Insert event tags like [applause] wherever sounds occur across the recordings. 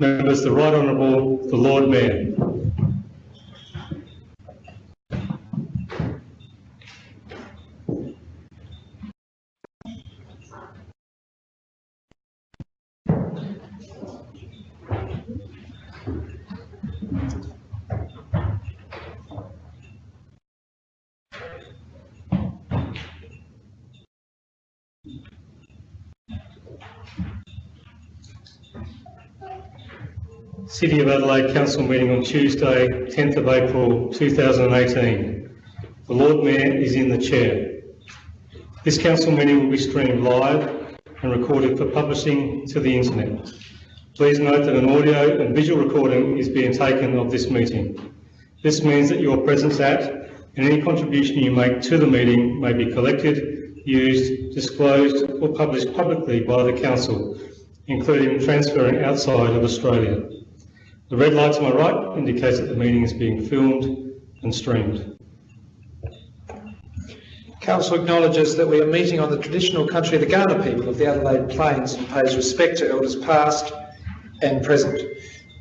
Members, the Right Honourable the Lord Mayor. City of Adelaide Council meeting on Tuesday, 10th of April 2018. The Lord Mayor is in the chair. This council meeting will be streamed live and recorded for publishing to the internet. Please note that an audio and visual recording is being taken of this meeting. This means that your presence at and any contribution you make to the meeting may be collected, used, disclosed or published publicly by the council, including transferring outside of Australia. The red light to my right indicates that the meeting is being filmed and streamed. Council acknowledges that we are meeting on the traditional country of the Kaurna people of the Adelaide Plains and pays respect to elders past and present.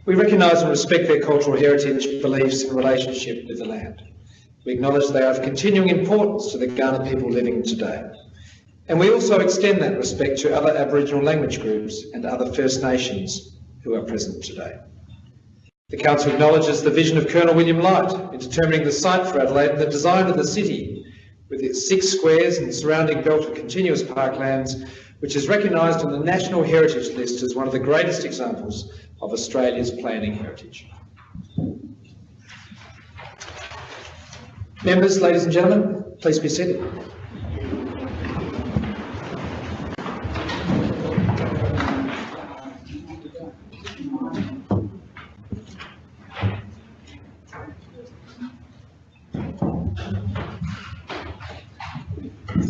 We recognise and respect their cultural heritage, beliefs and relationship with the land. We acknowledge they are of continuing importance to the Kaurna people living today. And we also extend that respect to other Aboriginal language groups and other First Nations who are present today. The Council acknowledges the vision of Colonel William Light in determining the site for Adelaide and the design of the city, with its six squares and surrounding belt of continuous parklands, which is recognised on the National Heritage List as one of the greatest examples of Australia's planning heritage. Members, ladies and gentlemen, please be seated.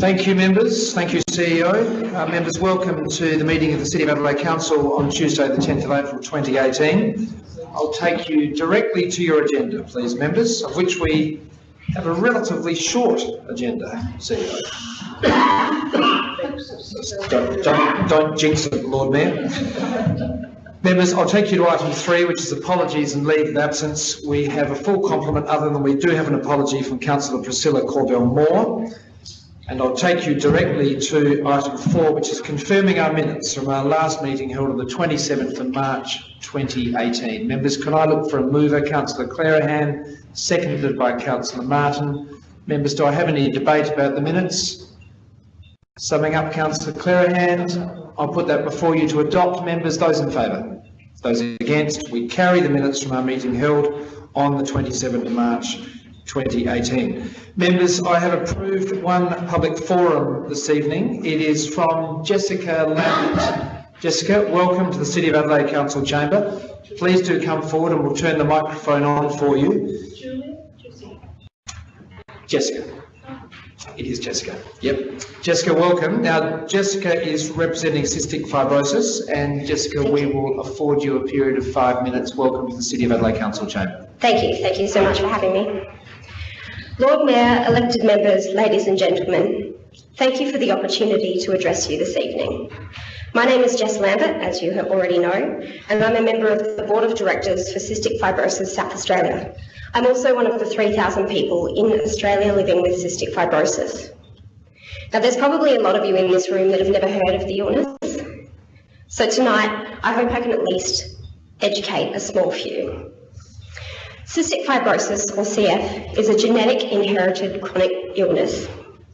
Thank you, members. Thank you, CEO. Uh, members, welcome to the meeting of the City of Adelaide Council on Tuesday, the 10th of April 2018. I'll take you directly to your agenda, please, members, of which we have a relatively short agenda, CEO. don't, don't, don't jinx it, Lord Mayor. Members, I'll take you to item three, which is apologies and leave of absence. We have a full complement, other than we do have an apology from Councillor Priscilla Corbell-Moore. And I'll take you directly to item four, which is confirming our minutes from our last meeting held on the 27th of March 2018. Members, can I look for a mover? Councillor Clearihan, seconded by Councillor Martin. Members, do I have any debate about the minutes? Summing up, Councillor Clearihan, I'll put that before you to adopt. Members, those in favour? Those against? We carry the minutes from our meeting held on the 27th of March 2018. Members, I have approved one public forum this evening. It is from Jessica Lambert. Jessica, welcome to the City of Adelaide Council Chamber. Please do come forward and we'll turn the microphone on for you. Julie, Jessica. It is Jessica. Yep. Jessica, welcome. Now, Jessica is representing cystic fibrosis, and Jessica, we will afford you a period of five minutes. Welcome to the City of Adelaide Council Chamber. Thank you. Thank you so much for having me. Lord Mayor, elected members, ladies and gentlemen, thank you for the opportunity to address you this evening. My name is Jess Lambert, as you already know, and I'm a member of the Board of Directors for Cystic Fibrosis South Australia. I'm also one of the 3,000 people in Australia living with cystic fibrosis. Now, there's probably a lot of you in this room that have never heard of the illness. So tonight, I hope I can at least educate a small few. Cystic fibrosis, or CF, is a genetic inherited chronic illness.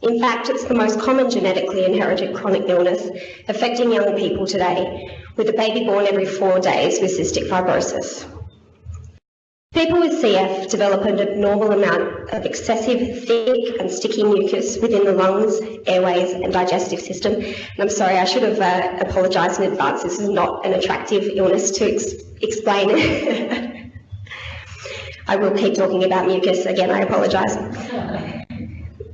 In fact, it's the most common genetically inherited chronic illness affecting young people today, with a baby born every four days with cystic fibrosis. People with CF develop an abnormal amount of excessive thick and sticky mucus within the lungs, airways and digestive system. And I'm sorry, I should have uh, apologised in advance. This is not an attractive illness to ex explain. [laughs] I will keep talking about mucus again, I apologise.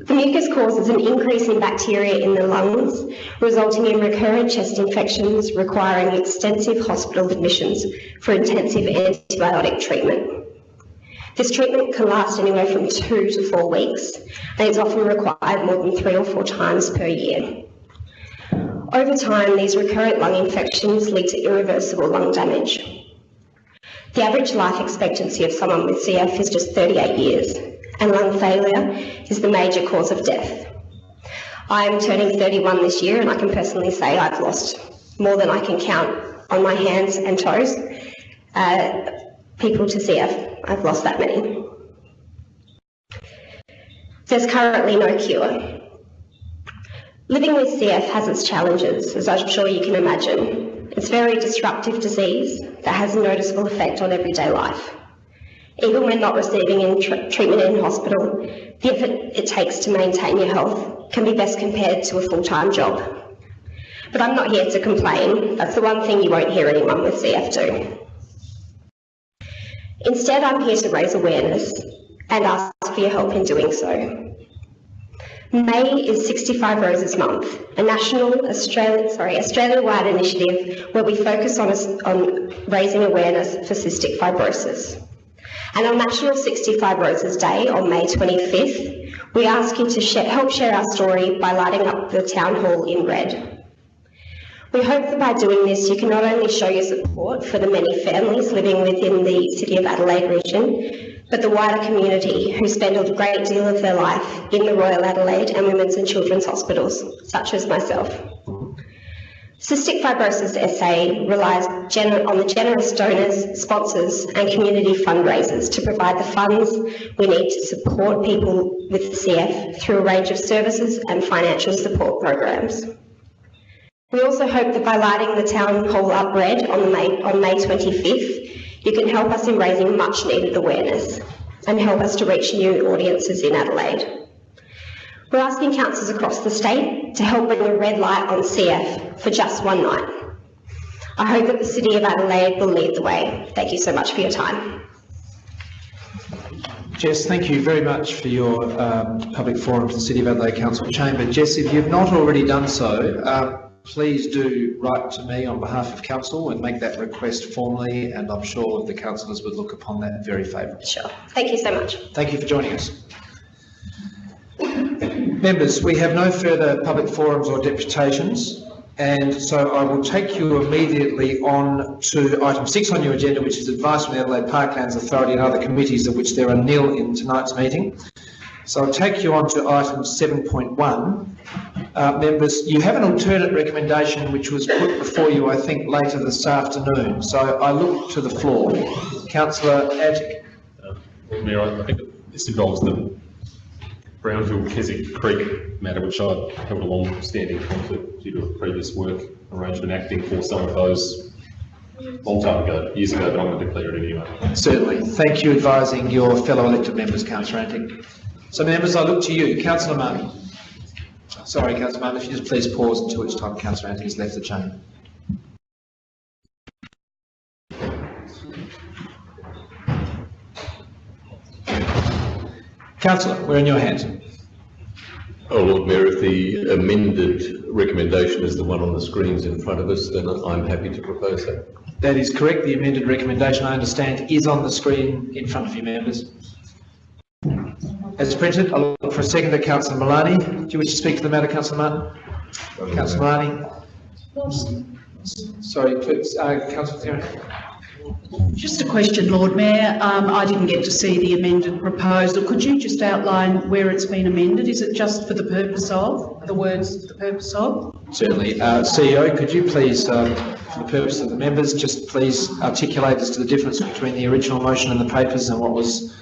The mucus causes an increase in bacteria in the lungs, resulting in recurrent chest infections requiring extensive hospital admissions for intensive antibiotic treatment. This treatment can last anywhere from two to four weeks and is often required more than three or four times per year. Over time, these recurrent lung infections lead to irreversible lung damage. The average life expectancy of someone with CF is just 38 years, and lung failure is the major cause of death. I am turning 31 this year, and I can personally say I've lost more than I can count on my hands and toes. Uh, people to CF, I've lost that many. There's currently no cure. Living with CF has its challenges, as I'm sure you can imagine. It's a very disruptive disease that has a noticeable effect on everyday life. Even when not receiving in tr- treatment in hospital, the effort it takes to maintain your health can be best compared to a full-time job. But I'm not here to complain. That's the one thing you won't hear anyone with CF do. Instead, I'm here to raise awareness and ask for your help in doing so. May is 65 Roses Month, a national Australian, sorry, Australia-wide initiative where we focus on, on raising awareness for cystic fibrosis. And on National 65 Roses Day on May 25th, we ask you to share, help share our story by lighting up the town hall in red. We hope that by doing this, you can not only show your support for the many families living within the City of Adelaide region, but the wider community who spend a great deal of their life in the Royal Adelaide and Women's and Children's Hospitals, such as myself. Cystic Fibrosis SA relies on the generous donors, sponsors and community fundraisers to provide the funds we need to support people with CF through a range of services and financial support programs. We also hope that by lighting the town hall up red on, May, on May 25th, you can help us in raising much needed awareness and help us to reach new audiences in Adelaide. We're asking councils across the state to help bring a red light on CF for just one night. I hope that the City of Adelaide will lead the way. Thank you so much for your time. Jess, thank you very much for your um, public forum to the City of Adelaide Council Chamber. Jess, if you've not already done so, um, please do write to me on behalf of council and make that request formally, and I'm sure the councillors would look upon that very favourably. Sure. Thank you so much. Thank you for joining us. Members, we have no further public forums or deputations, and so I will take you immediately on to item six on your agenda, which is advice from the Adelaide Parklands Authority and other committees, of which there are nil in tonight's meeting. So I'll take you on to item 7.1. Uh, members, you have an alternate recommendation which was put before you, I think, later this afternoon. So I look to the floor. Councillor Antic. Uh, Mayor, I think this involves the Brown Hill Keswick Creek matter, which I held a long-standing conflict due to a previous work arrangement acting for some of those long time ago, years ago, but I'm going to declare it anyway. Certainly. Thank you advising your fellow elected members, Councillor Antic. So members, I look to you. Councillor Martin. Sorry, Councillor if you just please pause until each time Councillor Antic has left the chamber. Councillor, we're in your hands. Oh, Lord Mayor, if the amended recommendation is the one on the screens in front of us, then I'm happy to propose that. That is correct. The amended recommendation, I understand, is on the screen in front of you, members. As printed, I'll look for a second to Councillor Malani. Do you wish to speak to the matter, Councillor Martin? Councillor Malani? Sorry, uh, Councillor. Just a question, Lord Mayor. Um, I didn't get to see the amended proposal. Could you just outline where it's been amended? Is it just for the purpose of, the words for the purpose of? Certainly. Uh, CEO, could you please, um, for the purpose of the members, just please articulate as to the difference between the original motion and the papers and what was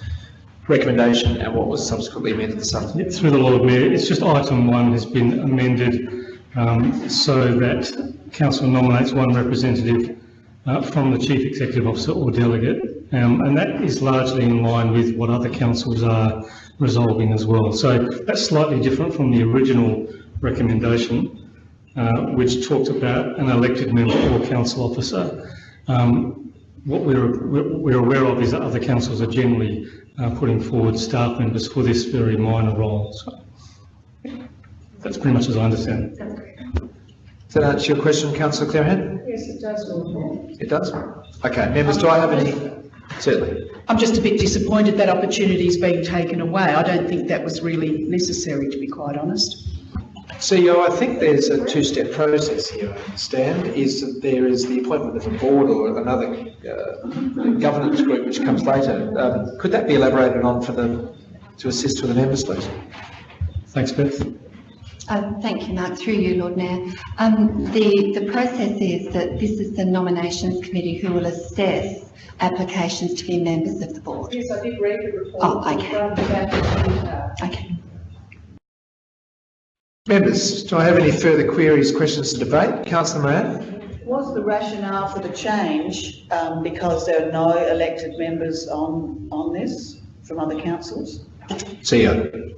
recommendation and what was subsequently amended this afternoon? Yeah, Through the Lord Mayor, it's just item one has been amended um, so that council nominates one representative uh, from the chief executive officer or delegate, um, and that is largely in line with what other councils are resolving as well. So that's slightly different from the original recommendation, uh, which talked about an elected member or council officer. Um, what we're, we're we're aware of is that other councils are generally uh, putting forward staff members for this very minor role. So that's pretty much as I understand it. Does that answer your question, Councillor Clearihan? Yes, it does, It does? Okay, members, do I have any? Certainly. I'm just a bit disappointed that opportunity is being taken away. I don't think that was really necessary, to be quite honest. CEO, I think there's a two-step process here, I understand, is that there is the appointment of a board or another uh, governance group which comes later. Um, Could that be elaborated on for the, to assist with the members, please? Thanks, Beth. Um, Thank you, Mark. Through you, Lord Mayor. Um, The, the process is that this is the nominations committee who will assess applications to be members of the board. Yes, I did read the report. Oh, okay. Front and back. Okay. Members, do I have any further queries, questions, or debate? Councillor Moran? Was the rationale for the change um, because there are no elected members on, on this from other councils? CEO.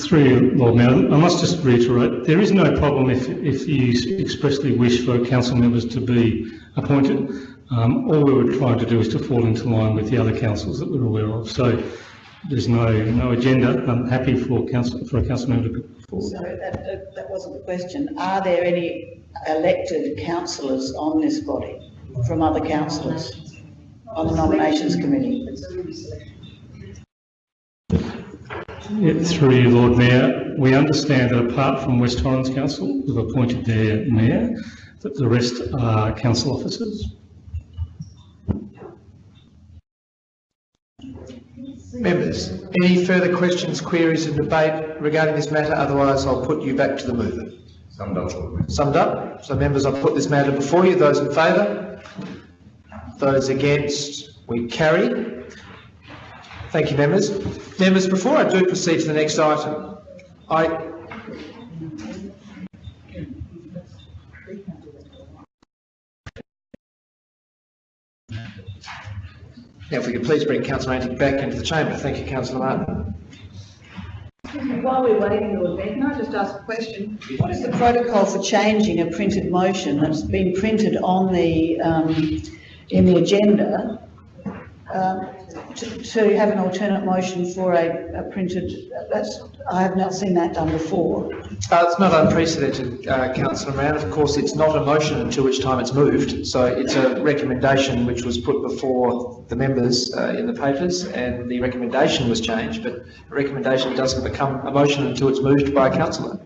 Through you, Lord Mayor, I must just reiterate, there is no problem if, if you expressly wish for council members to be appointed. Um, all we were trying to do is to fall into line with the other councils that we're aware of. So there's no, no agenda. I'm happy for council, for a council member to put forward. So that, that- that wasn't the question. Are there any elected councillors on this body from other councillors on the nominations committee? Yeah, Through you, Lord Mayor, we understand that apart from West Torrens Council, who've appointed their mayor, that the rest are council officers. Members, any further questions, queries, and debate regarding this matter? Otherwise, I'll put you back to the mover. Summed up, Summed up? So members, I'll put this matter before you. Those in favour? Those against? We carry. Thank you, members. Members, before I do proceed to the next item, I... Now, if we could please bring Councillor Antic back into the chamber. Thank you, Councillor Martin. While we're waiting, Lord Mayor, can I just ask a question? What is the protocol for changing a printed motion that's been printed on the, um, in the agenda? um, To, to have an alternate motion for a, a printed, that's, I have not seen that done before. Uh, it's not unprecedented, uh, Councillor Moran. Of course, it's not a motion until which time it's moved. So it's a recommendation which was put before the members uh, in the papers and the recommendation was changed, but a recommendation doesn't become a motion until it's moved by a councillor.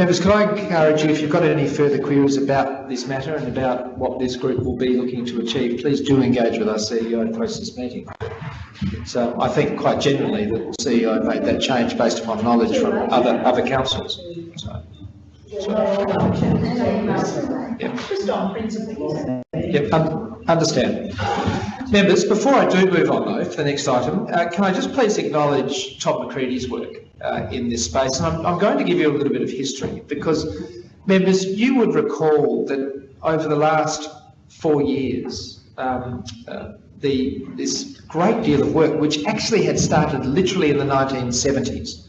Members, could I encourage you, if you've got any further queries about this matter and about what this group will be looking to achieve, please do engage with our CEO post this meeting. So I think quite generally that the CEO made that change based upon knowledge from other, other councils. So, yeah. Just on principle. Yep, un- understand. Members, before I do move on though to the next item, uh, can I just please acknowledge Todd McCready's work uh, in this space? And I'm, I'm going to give you a little bit of history because, members, you would recall that over the last four years, um, uh, the, this great deal of work, which actually had started literally in the 1970s,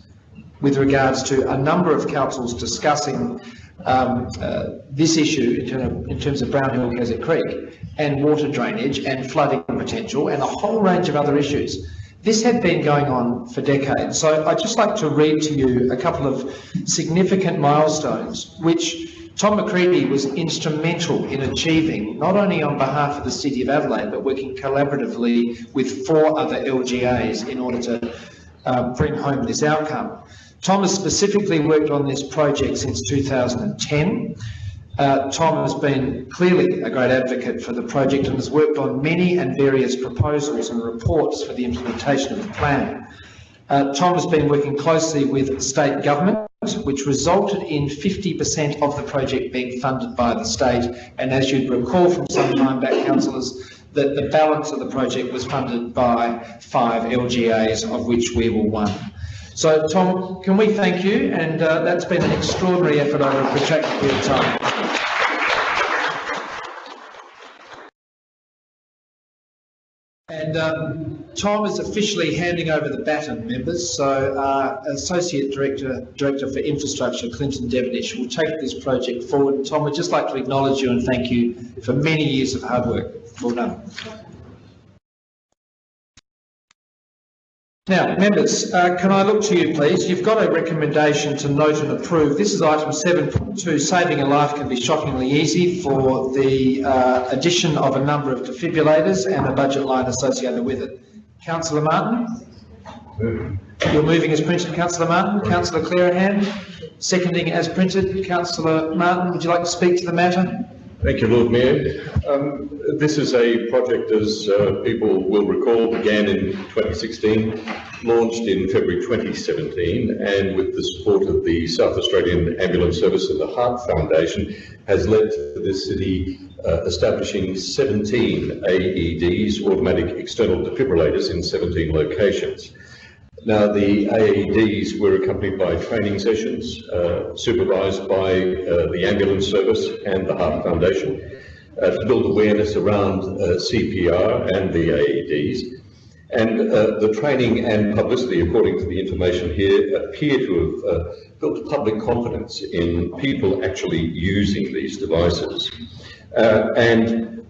with regards to a number of councils discussing um, uh, this issue in terms, of, in terms of Brown Hill Keswick Creek and water drainage and flooding potential and a whole range of other issues. This had been going on for decades. So I'd just like to read to you a couple of significant milestones which Tom McCready was instrumental in achieving, not only on behalf of the City of Adelaide, but working collaboratively with four other LGAs in order to uh, bring home this outcome. Tom has specifically worked on this project since 2010. Uh, Tom has been clearly a great advocate for the project and has worked on many and various proposals and reports for the implementation of the plan. Uh, Tom has been working closely with state government, which resulted in 50% of the project being funded by the state. And as you'd recall from some time back, councillors, that the balance of the project was funded by five LGAs, of which we were one. So, Tom, can we thank you? And uh, that's been an extraordinary effort over a protracted period of time. And um, Tom is officially handing over the baton, members. So, uh, Associate Director, Director for Infrastructure, Clinton Devonish, will take this project forward. Tom, we'd just like to acknowledge you and thank you for many years of hard work. Well done. Now, members, uh, can I look to you, please? You've got a recommendation to note and approve. This is item 7.2, saving a life can be shockingly easy for the uh, addition of a number of defibrillators and a budget line associated with it. Councillor Martin? You're moving as printed, councillor Martin. Councillor Clearihan, seconding as printed. Councillor Martin, would you like to speak to the matter? Thank you, Lord Mayor. Um, this is a project, as uh, people will recall, began in 2016, launched in February 2017, and with the support of the South Australian Ambulance Service and the Heart Foundation, has led to this city uh, establishing 17 AEDs, automatic external defibrillators, in 17 locations. Now, the AEDs were accompanied by training sessions uh, supervised by uh, the ambulance service and the Heart Foundation uh, to build awareness around uh, CPR and the AEDs. And uh, the training and publicity, according to the information here, appear to have uh, built public confidence in people actually using these devices. And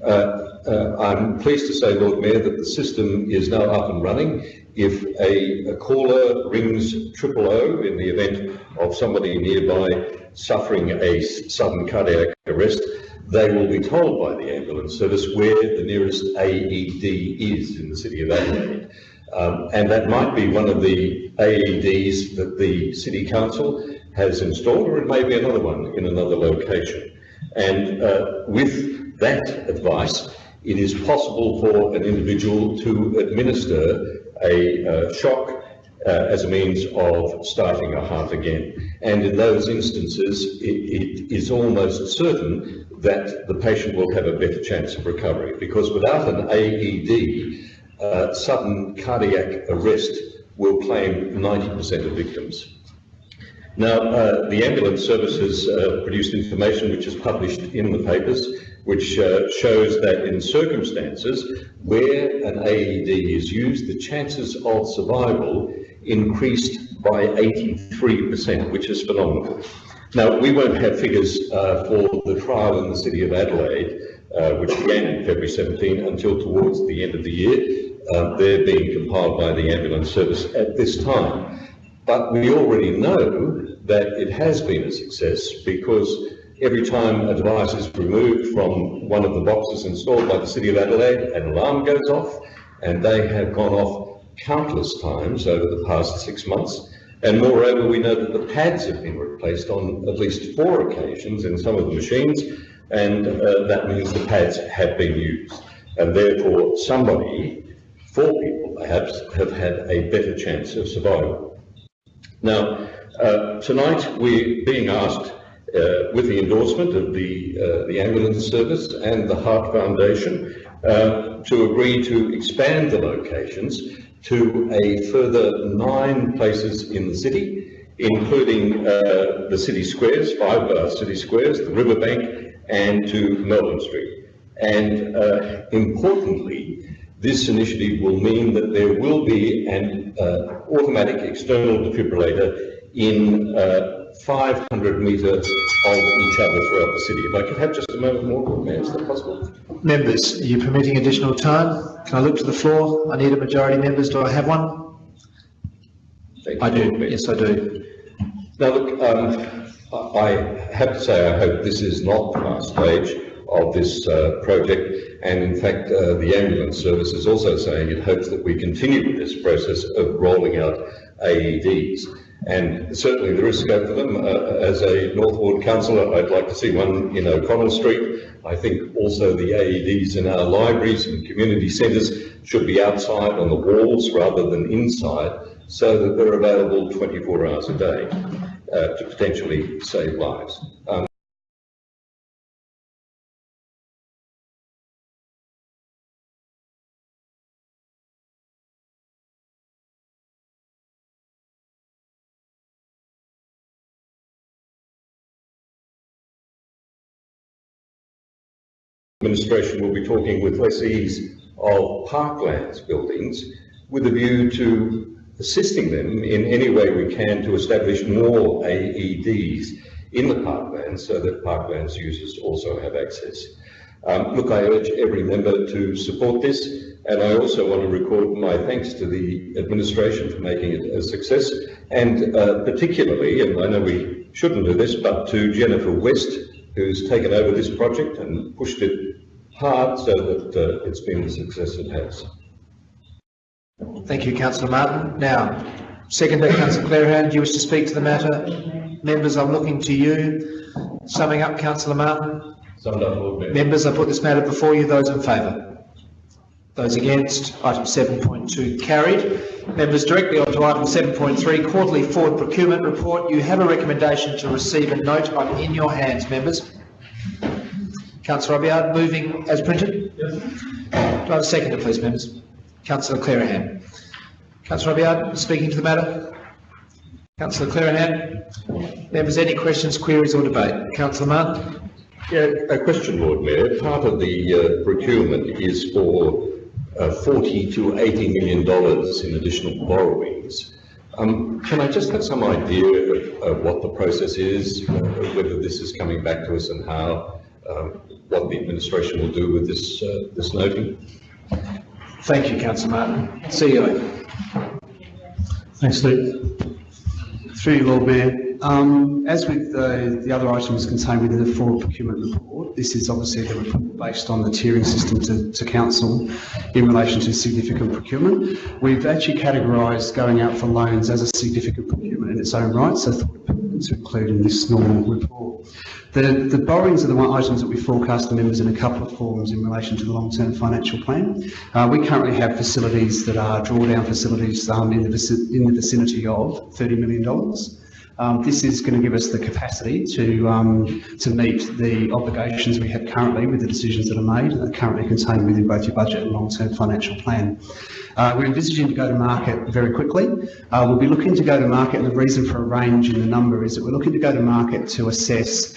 uh, I'm pleased to say, Lord Mayor, that the system is now up and running. If a, a caller rings triple O in the event of somebody nearby suffering a sudden cardiac arrest, they will be told by the ambulance service where the nearest AED is in the city of Adelaide. Um, and that might be one of the AEDs that the City Council has installed, or it may be another one in another location. And uh, with that advice, it is possible for an individual to administer a uh, shock uh, as a means of starting a heart again. And in those instances, it, it is almost certain that the patient will have a better chance of recovery because without an AED, uh, sudden cardiac arrest will claim 90% of victims. Now, uh, the ambulance service has uh, produced information which is published in the papers, which uh, shows that in circumstances where an AED is used, the chances of survival increased by 83%, which is phenomenal. Now, we won't have figures uh, for the trial in the city of Adelaide, uh, which began in February 17, until towards the end of the year. Uh, they're being compiled by the ambulance service at this time. But we already know that it has been a success because every time a device is removed from one of the boxes installed by the City of Adelaide, an alarm goes off, and they have gone off countless times over the past six months. And moreover, we know that the pads have been replaced on at least four occasions in some of the machines, and uh, that means the pads have been used. And therefore, somebody, four people perhaps, have had a better chance of survival. Now, uh, tonight we're being asked, uh, with the endorsement of the, uh, the ambulance service and the Heart Foundation, uh, to agree to expand the locations to a further nine places in the city, including uh, the city squares, five uh, city squares, the riverbank, and to Melbourne Street. And uh, importantly, this initiative will mean that there will be an automatic external defibrillator in 500 metres of each other throughout the city. If I could have just a moment more, Mayor, is that possible? Members, are you permitting additional time? Can I look to the floor? I need a majority members. Do I have one? Thank I do. Mayor. Yes, I do. Now, look, um, I I have to say, I hope this is not the last stage of this uh, project. And in fact, uh, the ambulance service is also saying it hopes that we continue with this process of rolling out AEDs. And certainly there is scope for them. Uh, as a North Ward councillor, I'd like to see one in O'Connell Street. I think also the AEDs in our libraries and community centres should be outside on the walls rather than inside so that they're available 24 hours a day uh, to potentially save lives. Um, administration will be talking with lessees of parklands buildings with a view to assisting them in any way we can to establish more AEDs in the parklands so that parklands users also have access. Um, look, I urge every member to support this and I also want to record my thanks to the administration for making it a success and uh, particularly, and I know we shouldn't do this, but to Jennifer West who's taken over this project and pushed it hard so that uh, it's been the success it has. Thank you, councillor Martin. Now, seconder, councillor Clearihan, do you wish to speak to the matter? Members, I'm looking to you. Summing up, councillor Martin. Summed up, Lord Mayor. Members, I put this matter before you. Those in favour? Those against? Item 7.2 carried. Members, directly on to item 7.3, quarterly Ford procurement report. You have a recommendation to receive a note. I'm in your hands, members. Councillor Abiad, moving as printed? Do I have a seconder, please, members? Councillor Clearihan. Councillor Abiad, speaking to the matter? Councillor Clearihan. Members, any questions, queries or debate? Councillor Martin? Yeah, a question, Lord Mayor. Part of the uh, procurement is for uh, 40 to 80 million dollars in additional borrowings. Um, Can I just have some idea of of what the process is, uh, whether this is coming back to us and how, um, what the administration will do with this, uh, this noting? Thank you, councillor Martin. CEO. Thanks, Steve. Through you, Lord Mayor. Um, as with the, the other items contained within the forward procurement report, this is obviously the report based on the tiering system to, to council in relation to significant procurement. We've actually categorised going out for loans as a significant procurement in its own right, so to include in this normal report. The, the borrowings are the items that we forecast the members in a couple of forms in relation to the long-term financial plan. Uh, we currently have facilities that are drawdown facilities um, in, the in the vicinity of $30 million. Um, this is going to give us the capacity to, um, to meet the obligations we have currently with the decisions that are made and are currently contained within both your budget and long-term financial plan. Uh, we're envisaging to go to market very quickly. Uh, we'll be looking to go to market, and the reason for a range in the number is that we're looking to go to market to assess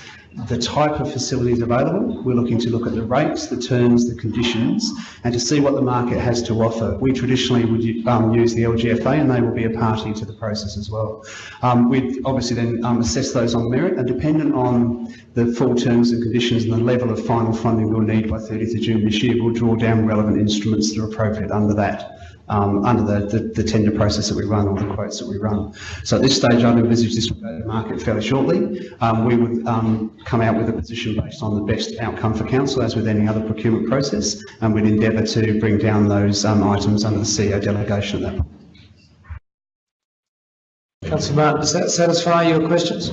the type of facilities available. We're looking to look at the rates, the terms, the conditions, and to see what the market has to offer. We traditionally would um, use the LGFA, and they will be a party to the process as well. Um, we'd obviously then um, assess those on merit, and dependent on the full terms and conditions and the level of final funding we'll need by 30th of June this year, we'll draw down relevant instruments that are appropriate under that um, under the, the, the tender process that we run or the quotes that we run. So at this stage, I'd envisage this will go to market fairly shortly. Um, we would um, come out with a position based on the best outcome for council, as with any other procurement process, and we'd endeavour to bring down those um, items under the CEO delegation at that point. Councillor Martin, does that satisfy your questions?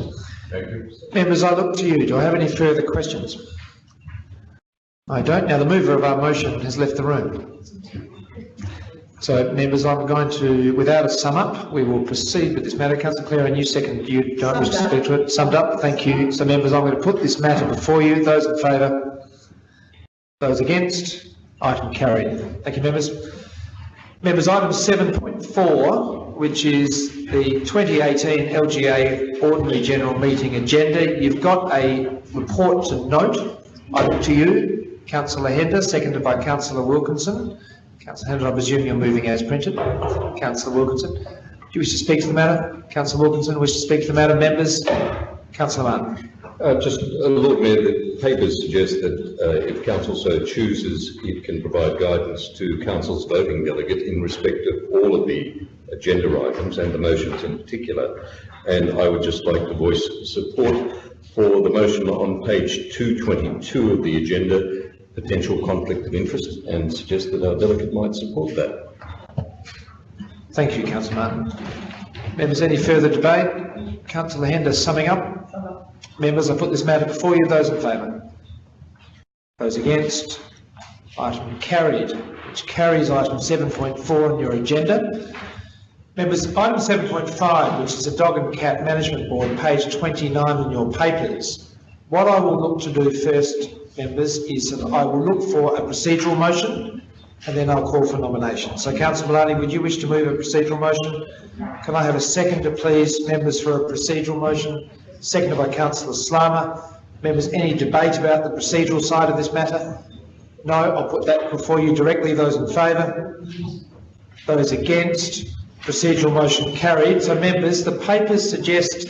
Thank you. Members, I look to you. Do I have any further questions? I don't. Now, the mover of our motion has left the room. So, members, I'm going to, without a sum up, we will proceed with this matter. Councillor Clare, and you second, you don't wish to speak to it? Summed up, thank you. So, members, I'm going to put this matter before you. Those in favour? Those against? Item carried. Thank you, members. Members, item 7.4, which is the 2018 LGA Ordinary General Meeting agenda. You've got a report to note. I look to you, councillor Hender, seconded by councillor Wilkinson. Councillor Hender, I presume you're moving as printed. Councillor Wilkinson, do you wish to speak to the matter? Councillor Wilkinson, wish to speak to the matter? Members? Councillor Martin. Uh, Just, uh, Lord Mayor, the papers suggest that uh, if council so chooses, it can provide guidance to council's voting delegate in respect of all of the agenda items and the motions in particular. And I would just like to voice support for the motion on page 222 of the agenda, potential conflict of interest, and suggest that our delegate might support that. Thank you, councillor Martin. Members, any further debate? Councillor Hender, summing up? Members, I put this matter before you. Those in favour? Those against? Item carried, which carries item 7.4 on your agenda. Members, item 7.5, which is a dog and cat management board, page 29 in your papers. What I will look to do first, members, is that I will look for a procedural motion and then I'll call for nominations. So councillor Malani, would you wish to move a procedural motion? Can I have a seconder, please, members, for a procedural motion? Seconded by councillor Slama. Members, any debate about the procedural side of this matter? No, I'll put that before you directly. Those in favour? Those against? Procedural motion carried. So members, the papers suggest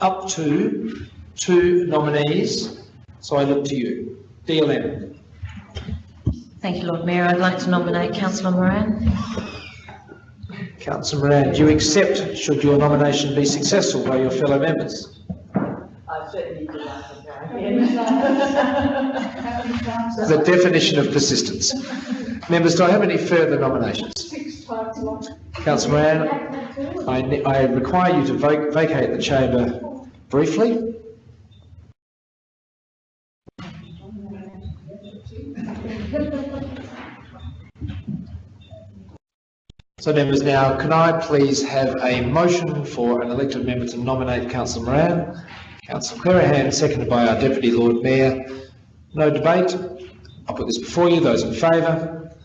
up to two nominees. So I look to you. DLM. Thank you, Lord Mayor. I'd like to nominate Councillor Moran. Councillor Moran, do you accept, should your nomination be successful by your fellow members? I certainly do [laughs] The definition of persistence. Members, do I have any further nominations? Six times Councillor Moran, I, I require you to vac- vacate the chamber briefly. So members, now can I please have a motion for an elected member to nominate Councillor Moran? Councillor Clearihan, seconded by our Deputy Lord Mayor. No debate. I'll put this before you. Those in favour?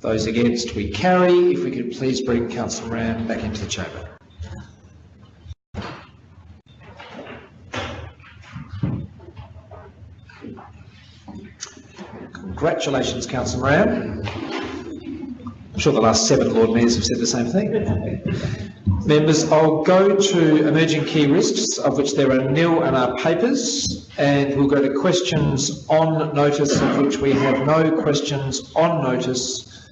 Those against, we carry. If we could please bring Councillor Moran back into the chamber. Congratulations, Councillor Moran. I'm sure the last seven Lord Mayors have said the same thing. Members, I'll go to emerging key risks, of which there are nil in our papers, and we'll go to questions on notice, of which we have no questions on notice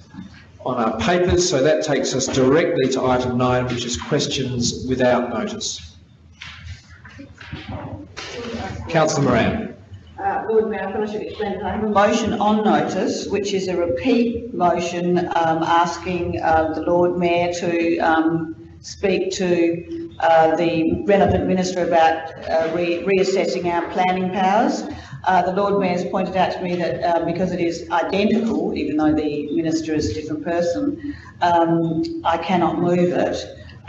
on our papers, so that takes us directly to item nine, which is questions without notice. Councillor Moran. Uh, Lord Mayor, I should explain that I have a motion on notice, which is a repeat motion um, asking uh, the Lord Mayor to um, speak to uh, the relevant minister about uh, re- reassessing our planning powers. Uh, The Lord Mayor has pointed out to me that uh, because it is identical, even though the minister is a different person, um, I cannot move it.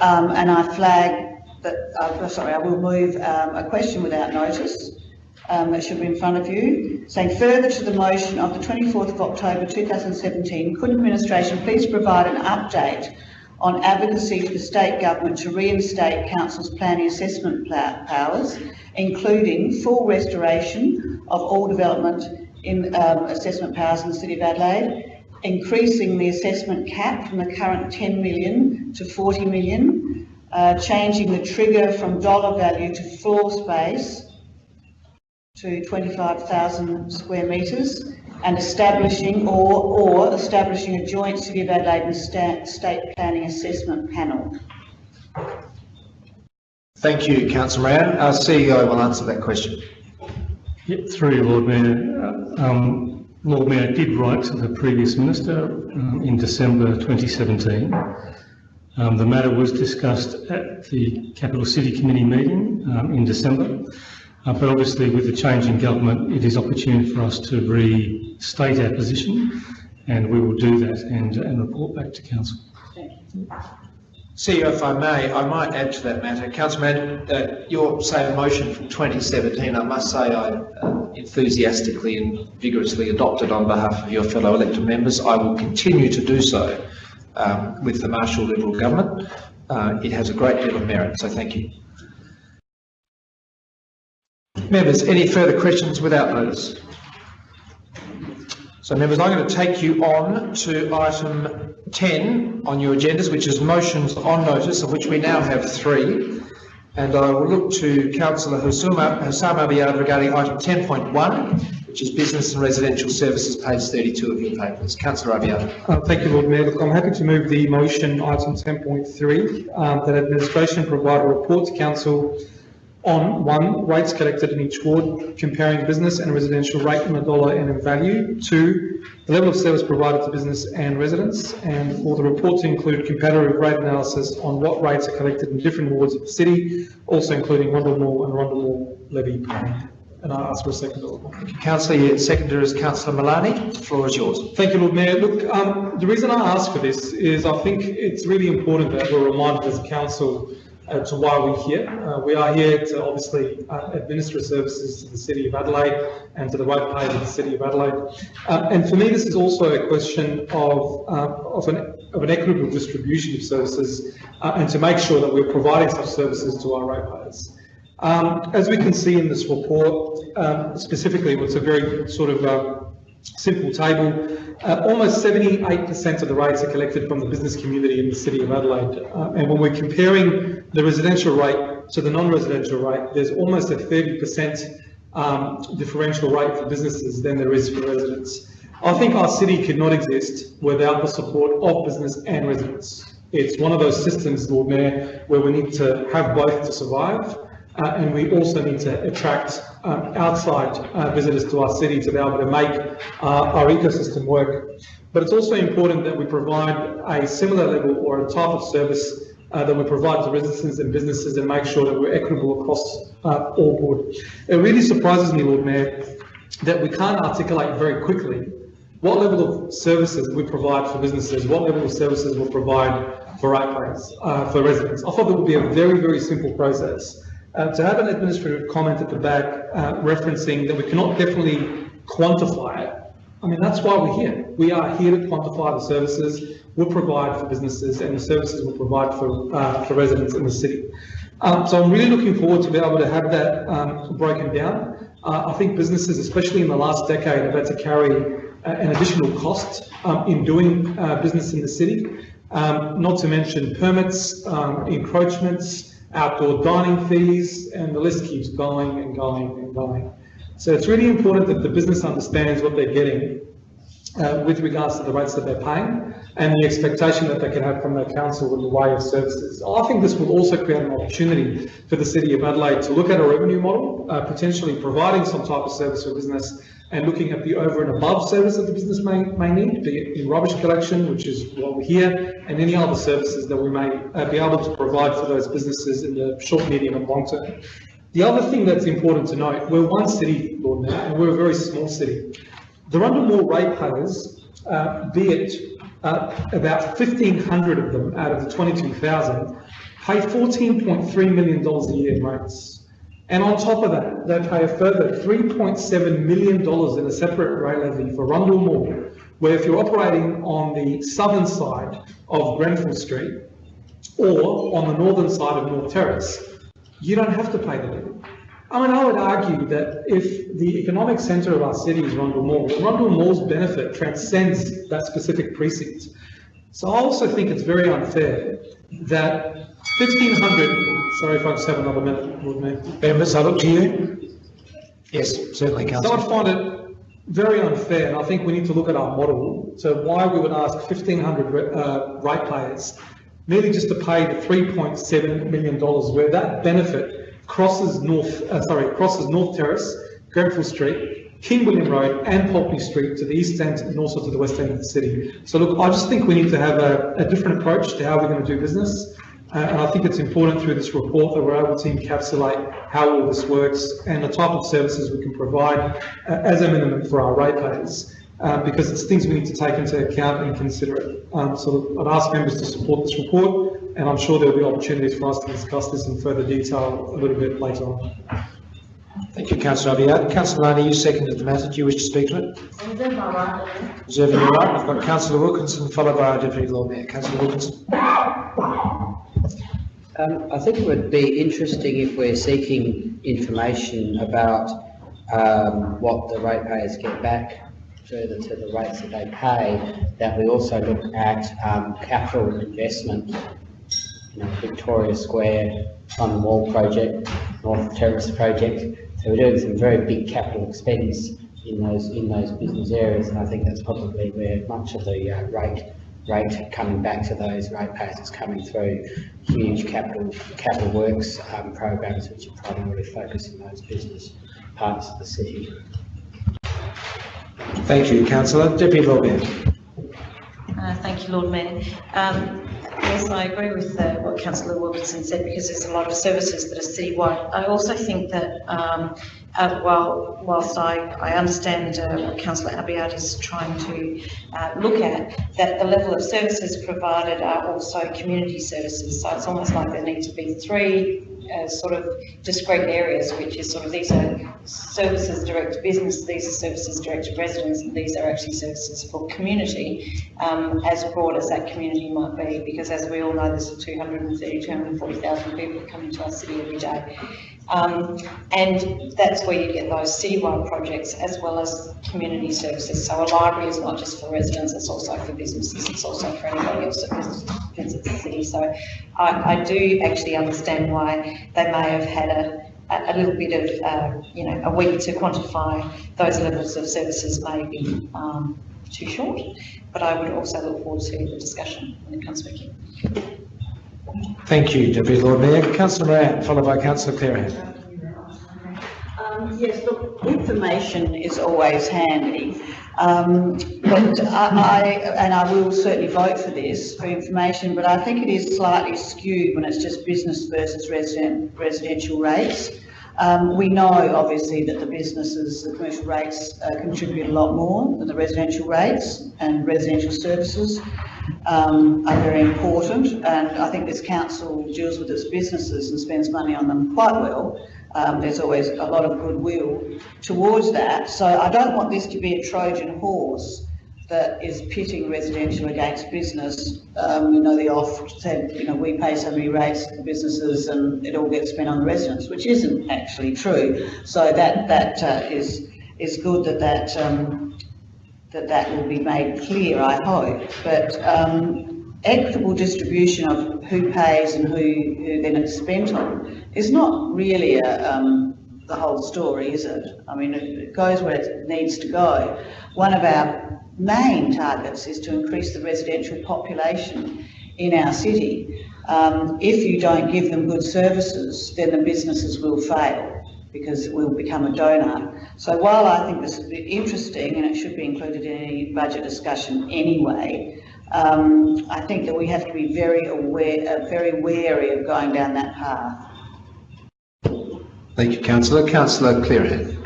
Um, And I flag that, sorry, I will move um, a question without notice um, that should be in front of you, saying further to the motion of the 24th of October 2017, could administration please provide an update on advocacy to the state government to reinstate council's planning assessment powers, including full restoration of all development in um, assessment powers in the City of Adelaide, increasing the assessment cap from the current 10 million to 40 million, uh, changing the trigger from dollar value to floor space to 25,000 square metres and establishing or, or establishing a joint City of Adelaide and sta- State Planning Assessment Panel. Thank you, Councillor Moran. Our CEO will answer that question. Yep, through you, Lord Mayor. Uh, Um, Lord Mayor did write to the previous minister um, in December 2017. Um, the matter was discussed at the Capital City Committee meeting um, in December. Uh, but obviously with the change in government, it is opportune for us to restate our position and we will do that and, and report back to council. CEO, if I may, I might add to that matter. Councillor Moran, uh, your same motion from 2017, I must say I uh, enthusiastically and vigorously adopted on behalf of your fellow elected members. I will continue to do so um, with the Marshall Liberal government. Uh, it has a great deal of merit, so thank you. Members, any further questions without notice? So members, I'm going to take you on to item 10 on your agendas, which is motions on notice, of which we now have three. And I will look to councillor Houssam Abiad regarding item 10.1, which is business and residential services, page 32 of your papers. Councillor Abiad. Uh, Thank you, Lord Mayor. Look, I'm happy to move the motion, item 10.3, um, that administration provide a report to council on, one, rates collected in each ward, comparing business and residential rate in a dollar and in value. Two, the level of service provided to business and residents. And for the report to include comparative rate analysis on what rates are collected in different wards of the city, also including Rundle Mall and Rundle Mall levy. And I ask for a second. Councillor, your seconder is councillor Malani. The floor is yours. Thank you, Lord Mayor. Look, um, the reason I ask for this is I think it's really important that we're reminded as a council uh, to why we're here. Uh, we are here to obviously uh, administer services to the City of Adelaide and to the ratepayers of the City of Adelaide. Uh, and for me, this is also a question of, uh, of, an, of an equitable distribution of services uh, and to make sure that we're providing such services to our ratepayers. Um, as we can see in this report, um, specifically, it's a very sort of simple table. Uh, almost 78% of the rates are collected from the business community in the City of Adelaide. Uh, and when we're comparing the residential rate to the non-residential rate, there's almost a 30% um, differential rate for businesses than there is for residents. I think our city could not exist without the support of business and residents. It's one of those systems, Lord Mayor, where we need to have both to survive. Uh, and we also need to attract um, outside uh, visitors to our city to be able to make uh, our ecosystem work. But it's also important that we provide a similar level or a type of service uh, that we provide to residents and businesses and make sure that we're equitable across uh, all board. It really surprises me, Lord Mayor, that we can't articulate very quickly what level of services we provide for businesses, what level of services we provide for ratepayers, uh, for residents. I thought that would be a very, very simple process. Uh, to have an administrative comment at the back uh, referencing that we cannot definitely quantify it, I mean, that's why we're here. We are here to quantify the services we'll provide for businesses and the services we'll provide for, uh, for residents in the city. Um, so I'm really looking forward to be able to have that um, broken down. Uh, I think businesses, especially in the last decade, have had to carry uh, an additional cost um, in doing uh, business in the city, um, not to mention permits, um, encroachments, outdoor dining fees, and the list keeps going and going and going. So it's really important that the business understands what they're getting uh, with regards to the rates that they're paying and the expectation that they can have from their council in the way of services. I think this will also create an opportunity for the City of Adelaide to look at a revenue model, uh, potentially providing some type of service for business and looking at the over and above service that the business may, may need, be it in rubbish collection, which is what we're here, and any other services that we may uh, be able to provide for those businesses in the short, medium and long term. The other thing that's important to note, we're one city, Lord Mayor, and we're a very small city. The Rundle Mall ratepayers, uh, be it uh, about 1,500 of them out of the 22,000, pay $14.3 million a year in rates. And on top of that, they pay a further $3.7 million in a separate rail levy for Rundle Mall, where if you're operating on the southern side of Grenfell Street or on the northern side of North Terrace, you don't have to pay the levy. I mean, I would argue that if the economic centre of our city is Rundle Mall, Rundle Mall's benefit transcends that specific precinct. So I also think it's very unfair that 1,500, sorry if I just have another minute, Lord me. Members, I look to you. Yes, certainly, So councillor. I find it very unfair, and I think we need to look at our model So why we would ask 1,500 uh, ratepayers merely just to pay the 3.7 million dollars, where that benefit crosses North, uh, sorry, crosses North Terrace, Grenfell Street, King William Road, and Pulteney Street to the east end and also to the west end of the city. So look, I just think we need to have a, a different approach to how we're going to do business. Uh, and I think it's important through this report that we're able to encapsulate how all this works and the type of services we can provide uh, as a minimum for our ratepayers. Uh, because it's things we need to take into account and consider it. Um, so I'd ask members to support this report, and I'm sure there'll be opportunities for us to discuss this in further detail a little bit later on. Thank you, councillor Abiad. Councillor Laney, you seconded the matter. Do you wish to speak to it? Reserving your right. I've got councillor Wilkinson, followed by our Deputy Lord Mayor. Councillor Wilkinson. Um, I think it would be interesting if we're seeking information about um, what the ratepayers get back further to the rates that they pay, that we also look at um, capital investment, you know, Victoria Square, London Wall project, North Terrace project. So we're doing some very big capital expense in those in those business areas, and I think that's probably where much of the uh, rate rate coming back to those ratepayers is coming through huge capital capital works um, programs which are primarily focused in those business parts of the city. Thank you, councillor. Deputy Lord Mayor. Uh, Thank you, Lord Mayor. Um, Yes, I agree with uh, what councillor Wilkinson said because there's a lot of services that are citywide. I also think that um, uh, whilst I, I understand uh, what councillor Abiad is trying to uh, look at, that the level of services provided are also community services. So it's almost like there need to be three uh, sort of discrete areas, which is sort of these are services direct to business, these are services direct to residents, and these are actually services for community, um, as broad as that community might be, because as we all know, there's 230, 240,000 people coming to our city every day. Um, and that's where you get those citywide projects as well as community services. So a library is not just for residents, it's also for businesses, it's also for anybody else that visits, the city. So I, I do actually understand why they may have had a, a, a little bit of, uh, you know, a week to quantify those levels of services may be um, too short, but I would also look forward to the discussion when it comes back in. Thank you, Deputy Lord Mayor. Councillor Moran, followed by Councillor Clearihan. Um, yes, look, information is always handy. Um, but I, I, and I will certainly vote for this, for information, but I think it is slightly skewed when it's just business versus resident, residential rates. Um, we know obviously that the businesses, the commercial rates uh, contribute a lot more than the residential rates and residential services um, are very important and I think this council deals with its businesses and spends money on them quite well. Um, there's always a lot of goodwill towards that. So I don't want this to be a Trojan horse that is pitting residential against business. Um, you know, the oft said, you know, we pay so many rates to businesses and it all gets spent on the residents, which isn't actually true. So that, that uh, is is good that that, um, that that will be made clear, I hope. But um, equitable distribution of who pays and who, who then it's spent on is not really a, um, the whole story, is it? I mean, it, it goes where it needs to go. One of our main targets is to increase the residential population in our city. Um, if you don't give them good services, then the businesses will fail because we'll become a donor. So while I think this is interesting and it should be included in any budget discussion anyway, um, I think that we have to be very aware, uh, very wary of going down that path. Thank you, Councillor. Councillor Clearihan.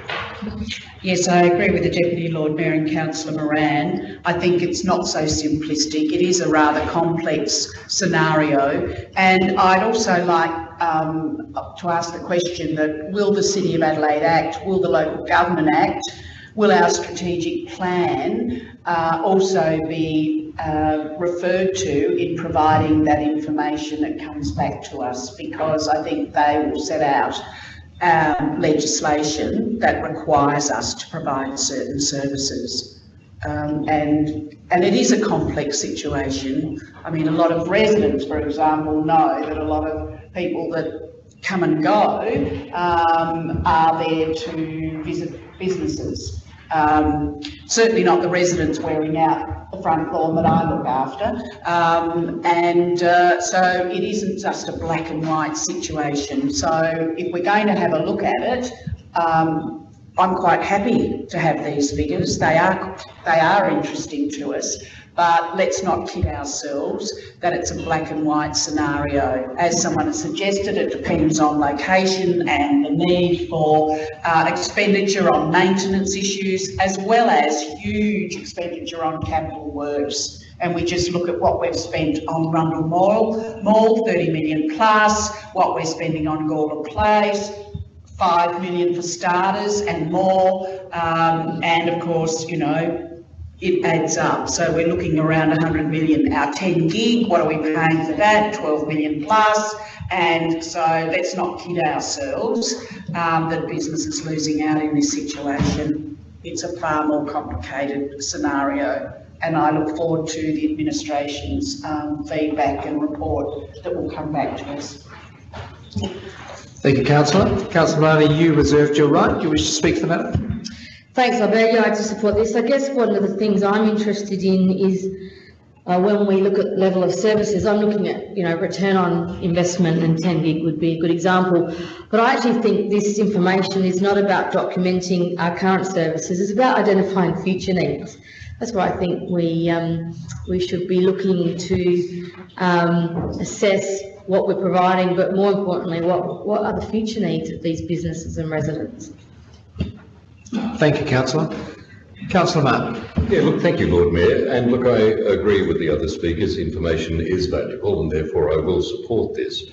Yes, I agree with the Deputy Lord Mayor and Councillor Moran. I think it's not so simplistic. It is a rather complex scenario. And I'd also like um, to ask the question that will the City of Adelaide Act, will the Local Government Act, will our strategic plan uh, also be uh, referred to in providing that information that comes back to us? Because I think they will set out um, legislation that requires us to provide certain services. Um, and, and it is a complex situation. I mean, a lot of residents, for example, know that a lot of people that come and go um, are there to visit businesses. Um, certainly not the residents wearing out the front lawn that I look after. Um, and uh, so it isn't just a black and white situation. So if we're going to have a look at it, um, I'm quite happy to have these figures. They are, they are interesting to us, but let's not kid ourselves that it's a black and white scenario. As someone has suggested, it depends on location and the need for uh, expenditure on maintenance issues, as well as huge expenditure on capital works. And we just look at what we've spent on Rundle Mall, Mall 30 million plus, what we're spending on Gawler Place, 5 million for starters and more. Um, and of course, you know, it adds up. So we're looking around 100 million. Our 10 gig, what are we paying for that? 12 million plus. And so let's not kid ourselves um, that business is losing out in this situation. It's a far more complicated scenario. And I look forward to the administration's um, feedback and report that will come back to us. Thank you, Councillor. Councillor Malani, you reserved your right. Do you wish to speak to the matter? Thanks, I'd very like to support this. I guess one of the things I'm interested in is uh, when we look at level of services, I'm looking at, you know, return on investment and 10 gig would be a good example. But I actually think this information is not about documenting our current services, it's about identifying future needs. That's why I think we, um, we should be looking to um, assess what we're providing, but more importantly, what, what are the future needs of these businesses and residents? Thank you, Councillor. Councillor Martin. Yeah, look, thank you, Lord Mayor. And look, I agree with the other speakers. Information is valuable and therefore I will support this.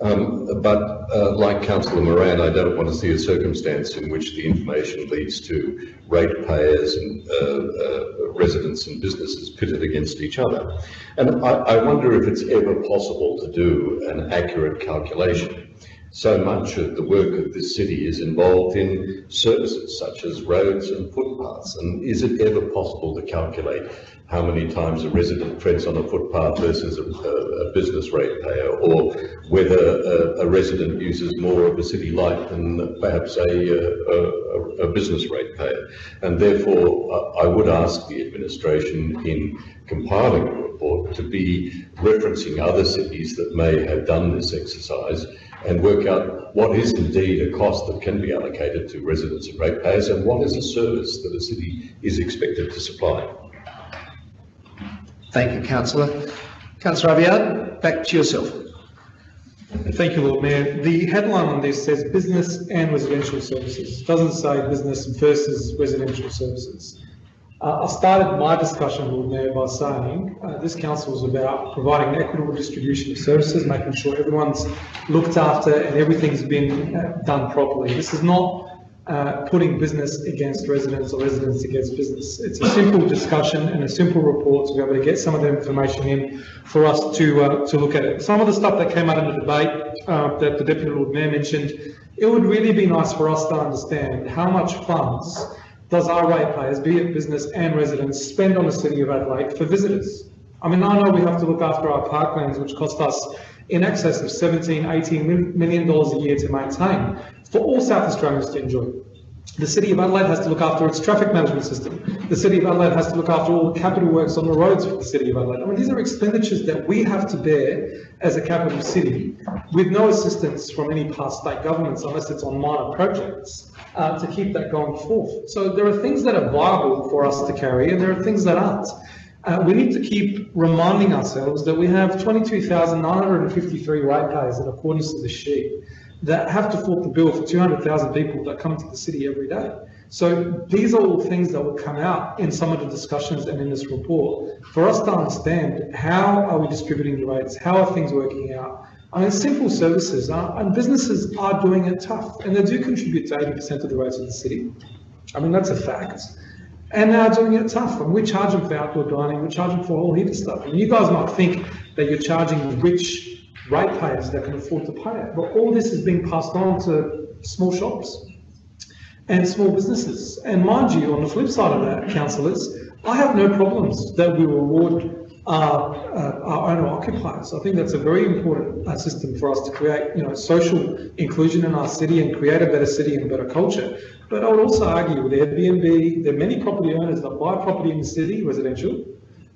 Um, but uh, like Councillor Moran, I don't want to see a circumstance in which the information leads to ratepayers and uh, uh, residents and businesses pitted against each other. And I, I wonder if it's ever possible to do an accurate calculation so much of the work of this city is involved in services such as roads and footpaths. And is it ever possible to calculate how many times a resident treads on a footpath versus a, a, a business ratepayer, or whether a, a, resident uses more of a city light than perhaps a, a business ratepayer? And therefore, I would ask the administration in compiling a report to be referencing other cities that may have done this exercise and work out what is indeed a cost that can be allocated to residents and ratepayers and what is a service that a city is expected to supply. Thank you, councillor. Councillor Abiad, back to yourself. Thank you, Lord Mayor. The headline on this says business and residential services. It Doesn't say business versus residential services. Uh, I started my discussion, Lord Mayor, by saying uh, this council is about providing an equitable distribution of services, making sure everyone's looked after and everything's been uh, done properly. This is not uh, putting business against residents or residents against business. It's a simple discussion and a simple report to be able to get some of the information in for us to uh, to look at it. Some of the stuff that came out in the debate uh, that the Deputy Lord Mayor mentioned, it would really be nice for us to understand how much funds does our ratepayers, be it business and residents, spend on the City of Adelaide for visitors? I mean, I know we have to look after our parklands, which cost us in excess of 17, 18 mil- million dollars a year to maintain for all South Australians to enjoy. The City of Adelaide has to look after its traffic management system. The City of Adelaide has to look after all the capital works on the roads for the City of Adelaide. I mean, these are expenditures that we have to bear as a capital city with no assistance from any past state governments unless it's on minor projects uh, to keep that going forth. So there are things that are viable for us to carry and there are things that aren't. Uh, we need to keep reminding ourselves that we have 22,953 ratepayers in accordance to the sheet that have to foot the bill for 200,000 people that come to the city every day. So these are all things that will come out in some of the discussions and in this report for us to understand how are we distributing the rates, how are things working out. I mean, simple services uh, and businesses are doing it tough and they do contribute to 80% of the rates of the city. I mean, that's a fact. And they are doing it tough. And we charge them for outdoor dining, we charge them for all heap of stuff. And you guys might think that you're charging rich ratepayers that can afford to pay it. But all this is being passed on to small shops and small businesses. And mind you, on the flip side of that, councillors, I have no problems that we reward our, uh, our owner occupiers. I think that's a very important uh, system for us to create, you know, social inclusion in our city and create a better city and a better culture. But I would also argue with Airbnb, there are many property owners that buy property in the city, residential,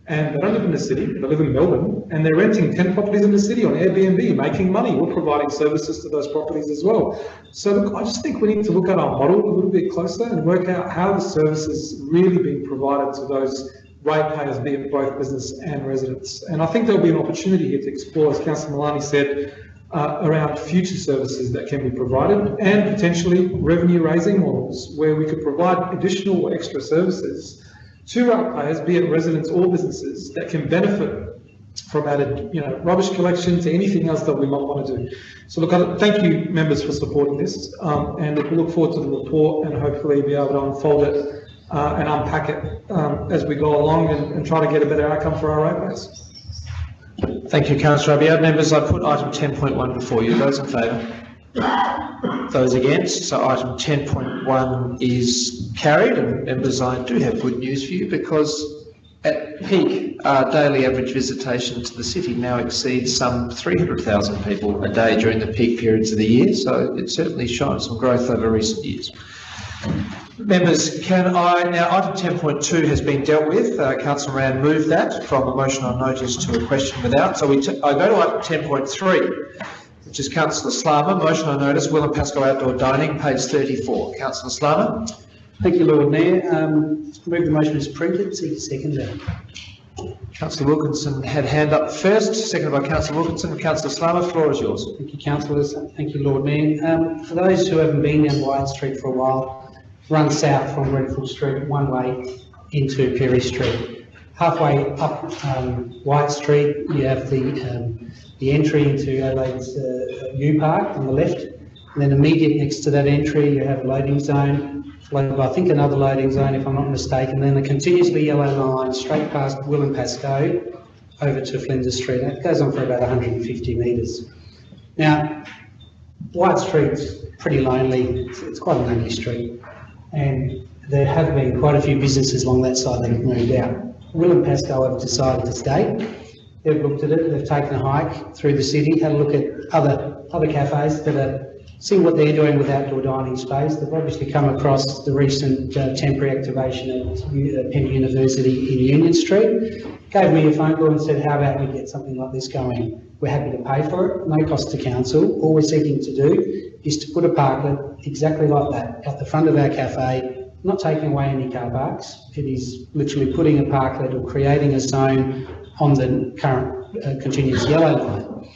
and they don't live in the city, they live in Melbourne, and they're renting 10 properties in the city on Airbnb, making money. We're providing services to those properties as well. So look, I just think we need to look at our model a little bit closer and work out how the service is really being provided to those ratepayers, be it both business and residents. And I think there'll be an opportunity here to explore, as Councillor Malani said, uh, around future services that can be provided and potentially revenue raising models where we could provide additional extra services to ratepayers, be it residents or businesses, that can benefit from added, you know, rubbish collection to anything else that we might want to do. So look, I- thank you members for supporting this, um, and we look forward to the report and hopefully be able to unfold it uh, and unpack it um, as we go along and, and try to get a better outcome for our ratepayers. Thank you, councillor Abiad. Members, I put item 10.1 before you. Those in favour? Those against? So item 10.1 is carried. And members, I do have good news for you because at peak, our daily average visitation to the city now exceeds some 300,000 people a day during the peak periods of the year. So it certainly shown some growth over recent years. Members, can I, now item 10.2 has been dealt with. Uh, Councillor Rand moved that from a motion on notice to a question without. So we I go to item 10.3, which is Councillor Slama, motion on notice, Will and Pascoe Outdoor Dining, page 34. Councillor Slama? Thank you, Lord Mayor. Um, move the motion as printed, seek a seconder. Councillor Wilkinson had hand up first, seconded by Councillor Wilkinson. Councillor Slama, floor is yours. Thank you, councillors. Thank you, Lord Mayor. Um, for those who haven't been down Wyatt Street for a while, run south from Grenfell Street one way into Pirie Street. Halfway up um, Wyatt Street, you have the um, the entry into Adelaide's uh, U Park on the left, and then immediate next to that entry, you have a loading zone, followed by I think another loading zone, if I'm not mistaken. Then a continuously yellow line straight past Will and Pascoe over to Flinders Street. That goes on for about 150 metres. Now, Wyatt Street's pretty lonely. It's, it's quite a lonely street and there have been quite a few businesses along that side that have moved out. Will and Pascoe have decided to stay. They've looked at it, they've taken a hike through the city, had a look at other other cafes that are seeing what they're doing with outdoor dining space. They've obviously come across the recent uh, temporary activation at uh, Penny University in Union Street. Gave me a phone call and said, how about we get something like this going? We're happy to pay for it, no cost to council. All we're seeking to do is to put a parklet exactly like that at the front of our cafe, not taking away any car parks. It is literally putting a parklet or creating a zone on the current uh, continuous yellow line.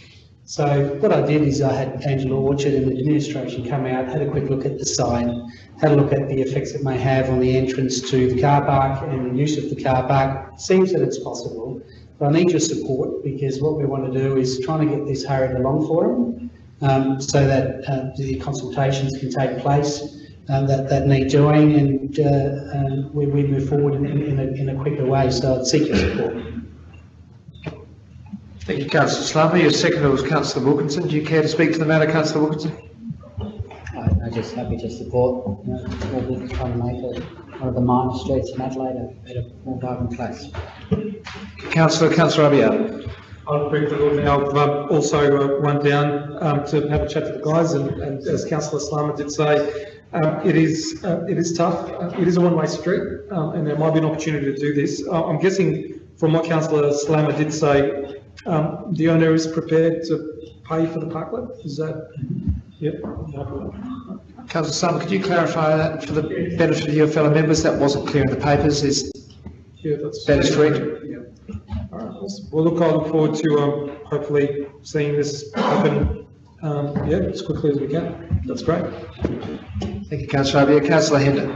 So what I did is I had Angela Orchard and the administration come out, had a quick look at the sign, had a look at the effects it may have on the entrance to the car park and the use of the car park. Seems that it's possible, but I need your support because what we want to do is trying to get this hurried along for them um, so that uh, the consultations can take place um, that, that need doing and uh, um, we, we move forward in, in, a, in a quicker way. So I'd seek your support. Thank you, councillor Slama. Your seconder was councillor Wilkinson. Do you care to speak to the matter, councillor Wilkinson? I- I'm just happy to support, you know, small business trying to make it one of the minor streets in Adelaide a bit better, more vibrant place. Councillor, councillor Abiad. I'll brief the Lord Mayor. I've um, also uh, run down um, to have a chat with the guys, and, and as Councillor Slama did say, um, it is uh, it is tough. Uh, it is a one-way street, um, and there might be an opportunity to do this. Uh, I'm guessing from what Councillor Slama did say, um, the owner is prepared to pay for the parklet. Is that? Yep. Councillor Slama, could you clarify that for the benefit of your fellow members? That wasn't clear in the papers. Is Yeah, that's. that is correct? All right. Well, look, I look forward to um, hopefully seeing this happen, um, yeah, as quickly as we can. That's great. Thank you, councillor Abiad. Councillor Hender.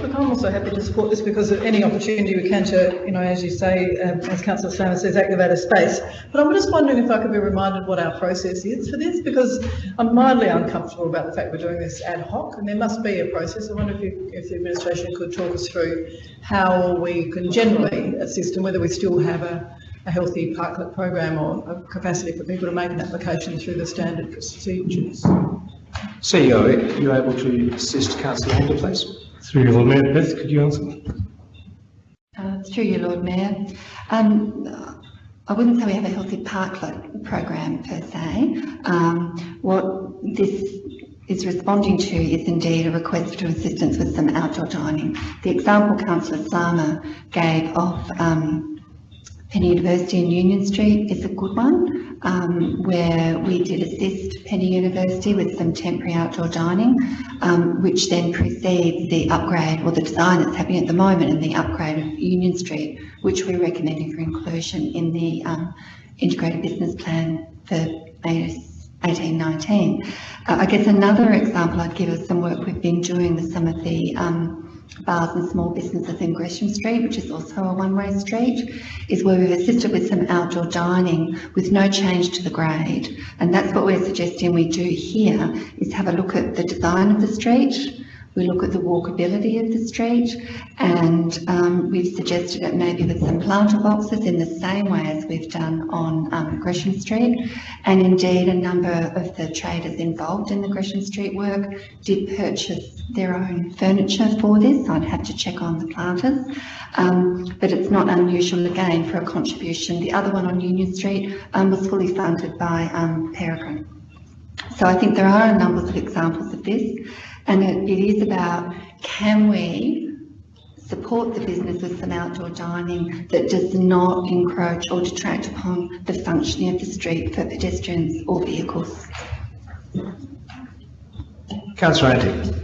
Look, I'm also happy to support this because of any opportunity we can to, you know, as you say, um, as councillor Slama says, activate a space. But I'm just wondering if I could be reminded what our process is for this, because I'm mildly uncomfortable about the fact we're doing this ad hoc, and there must be a process. I wonder if you, if the administration could talk us through how we can generally assist and whether we still have a, a healthy parklet program or a capacity for people to make an application through the standard procedures. CEO, are you able to assist councillor Hender, please? Through your Lord Mayor, Beth, could you answer? Uh, Through you, Lord Mayor. Um, I wouldn't say we have a healthy parklet program per se. Um, what this is responding to is indeed a request for assistance with some outdoor dining. The example Councillor Slama gave of um, Penny University in Union Street is a good one, um, where we did assist Penny University with some temporary outdoor dining, um, which then precedes the upgrade or the design that's happening at the moment and the upgrade of Union Street, which we're recommending for inclusion in the um, integrated business plan for eighteen nineteen. Uh, I guess another example I'd give is some work we've been doing with some of the um, bars and small businesses in Gresham Street, which is also a one-way street, is where we've assisted with some outdoor dining with no change to the grade. And that's what we're suggesting we do here, is have a look at the design of the street, we look at the walkability of the street, and um, we've suggested it maybe with some planter boxes in the same way as we've done on um, Gresham Street. And indeed, a number of the traders involved in the Gresham Street work did purchase their own furniture for this. I'd have to check on the planters. Um, but it's not unusual again for a contribution. The other one on Union Street um, was fully funded by um, Peregrine. So I think there are a number of examples of this, and it, it is about can we support the business with some outdoor dining that does not encroach or detract upon the functioning of the street for pedestrians or vehicles. Councillor Antic.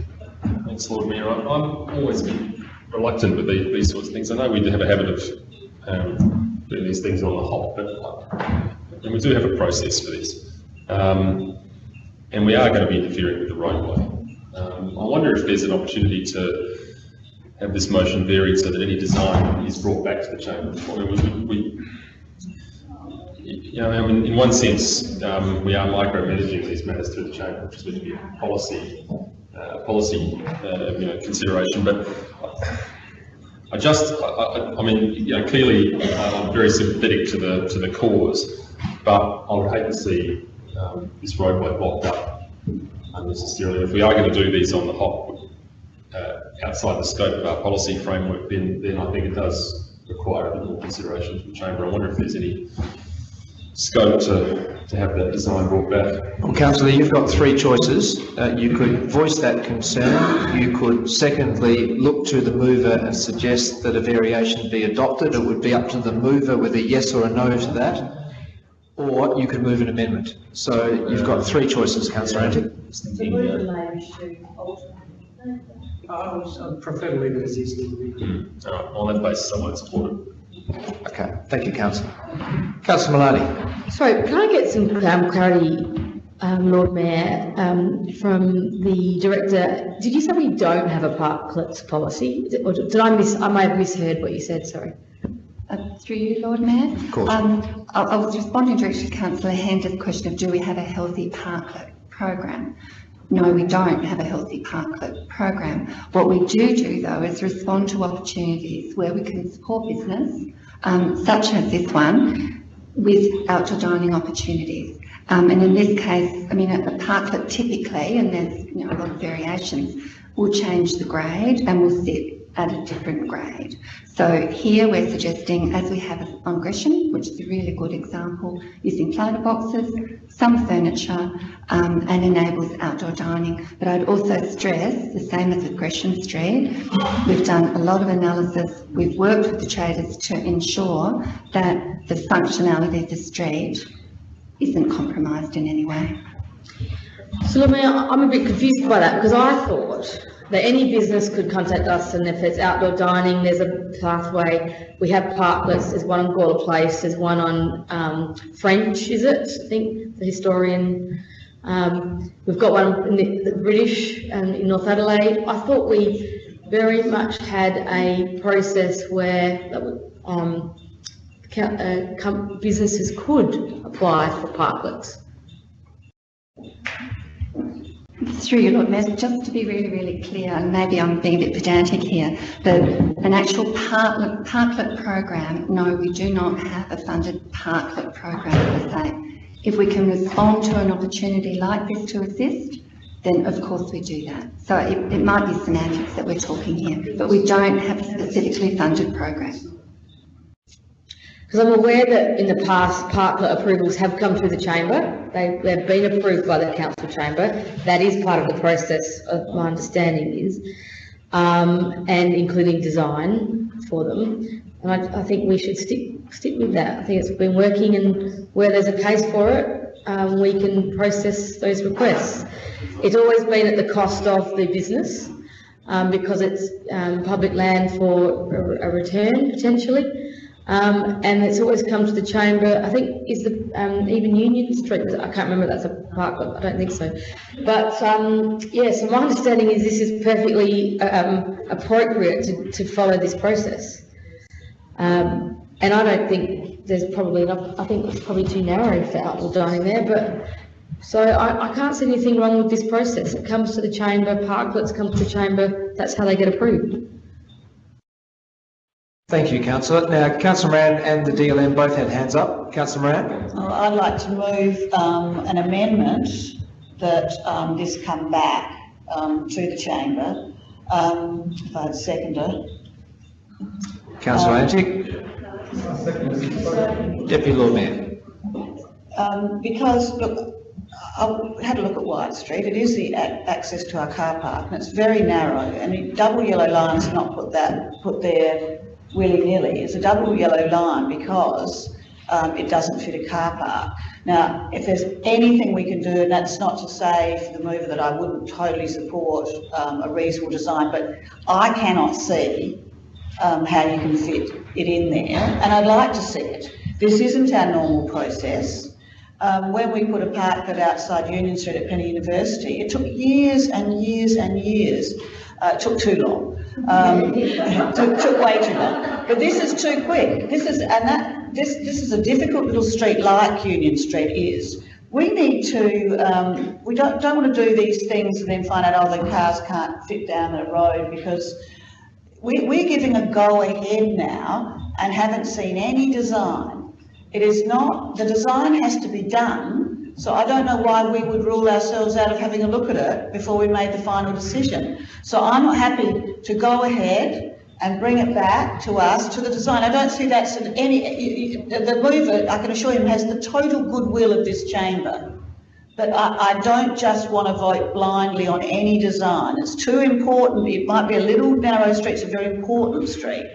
Thanks, Lord Mayor. I'm I'm always been reluctant with these, these sorts of things. I know we do have a habit of um, doing these things on the hop, but uh, and we do have a process for this. Um, and we are going to be interfering with the roadway. Um, I wonder if there's an opportunity to have this motion varied so that any design is brought back to the chamber. I mean, we, we, you know, I mean, in one sense, um, we are micromanaging these matters through the chamber, which is going to be a policy, uh, policy, uh, you know, consideration. But I just, I, I, I mean, you know, clearly uh, I'm very sympathetic to the to the cause, but I would hate to see um, this roadway blocked up unnecessarily. If we are going to do these on the hop, uh, outside the scope of our policy framework, then then I think it does require a bit more consideration from the chamber. I wonder if there's any scope to, to have that design brought back. Well, councillor, you've got three choices. Uh, you could voice that concern. You could secondly look to the mover and suggest that a variation be adopted. It would be up to the mover whether yes or a no to that. Or you could move an amendment. So you've got three choices, councillor Antic. I would prefer to leave it as is. All right, on that basis, I won't support. Okay, thank you, councillor. Councillor Malani. Sorry, can I get some um, clarity, um, Lord Mayor, um, from the director? Did you say we don't have a parklets policy? Or did I miss, I may have misheard what you said, sorry. Uh, Through you, Lord Mayor? Of course. Um, I, I was responding directly to councillor Hender's question of do we have a healthy parklet program? No, we don't have a healthy parklet program. What we do do though is respond to opportunities where we can support business, um, such as this one, with outdoor dining opportunities. Um, and in this case, I mean, a, a parklet typically, and there's, you know, a lot of variations, will change the grade and will sit at a different grade. So here we're suggesting, as we have on Gresham, which is a really good example, using planter boxes, some furniture, um, and enables outdoor dining. But I'd also stress, the same as Gresham Street, we've done a lot of analysis, we've worked with the traders to ensure that the functionality of the street isn't compromised in any way. So, I'm a bit confused by that because I thought that any business could contact us and if it's outdoor dining, there's a pathway. We have parklets, there's one on Gawler Place, there's one on um, French, is it? I think the historian. Um, we've got one in the, British and in North Adelaide. I thought we very much had a process where um, uh, businesses could apply for parklets. Through you, Lord Mayor, just to be really, really clear, and maybe I'm being a bit pedantic here, but an actual parklet, parklet program, no, we do not have a funded parklet program per se. If we can respond to an opportunity like this to assist, then of course we do that. So it, it might be semantics that we're talking here, but we don't have a specifically funded program. Because I'm aware that in the past, parklet approvals have come through the chamber. They, they've been approved by the council chamber. That is part of the process, of my understanding is, um, and including design for them. And I, I think we should stick, stick with that. I think it's been working and where there's a case for it, um, we can process those requests. It's always been at the cost of the business, um, because it's, um, public land for a, a return potentially. Um, and it's always come to the chamber, I think, is the, um, even Union Street, I can't remember, that's a park, I don't think so. But, um, yeah, so my understanding is this is perfectly, um, appropriate to, to follow this process. Um, and I don't think there's probably enough, I think it's probably too narrow for outdoor dining there, but, so I, I can't see anything wrong with this process. It comes to the chamber, parklets come to the chamber, that's how they get approved. Thank you, councillor. Now, councillor Moran and the DLM both had hands up. Councillor Moran? Well, I'd like to move um, an amendment that um, this come back um, to the chamber. Um, If I had a seconder. Councillor Um, Antic? Deputy Lord Mayor? Um, because, look, I had a look at Wyatt Street, it is the access to our car park, and it's very narrow, and the double yellow line's not put that, put there willy-nilly, it's a double yellow line because um, it doesn't fit a car park. Now, if there's anything we can do, and that's not to say for the mover that I wouldn't totally support um, a reasonable design, but I cannot see um, how you can fit it in there, and I'd like to see it. This isn't our normal process. Um, when we put a parklet outside Union Street at Penny University, it took years and years and years. Uh, it took too long. Um, too long. But this is too quick. This is, and that, this, this is a difficult little street like Union Street is. We need to, um, we don't, don't want to do these things and then find out, oh, the cars can't fit down the road because we, we're giving a go ahead now and haven't seen any design. It is not, the design has to be done, so I don't know why we would rule ourselves out of having a look at it before we made the final decision. So I'm happy to go ahead and bring it back to us, to the design. I don't see that's in any, the mover, I can assure you, has the total goodwill of this chamber. But I, I don't just want to vote blindly on any design. It's too important. It might be a little narrow street, it's a very important street.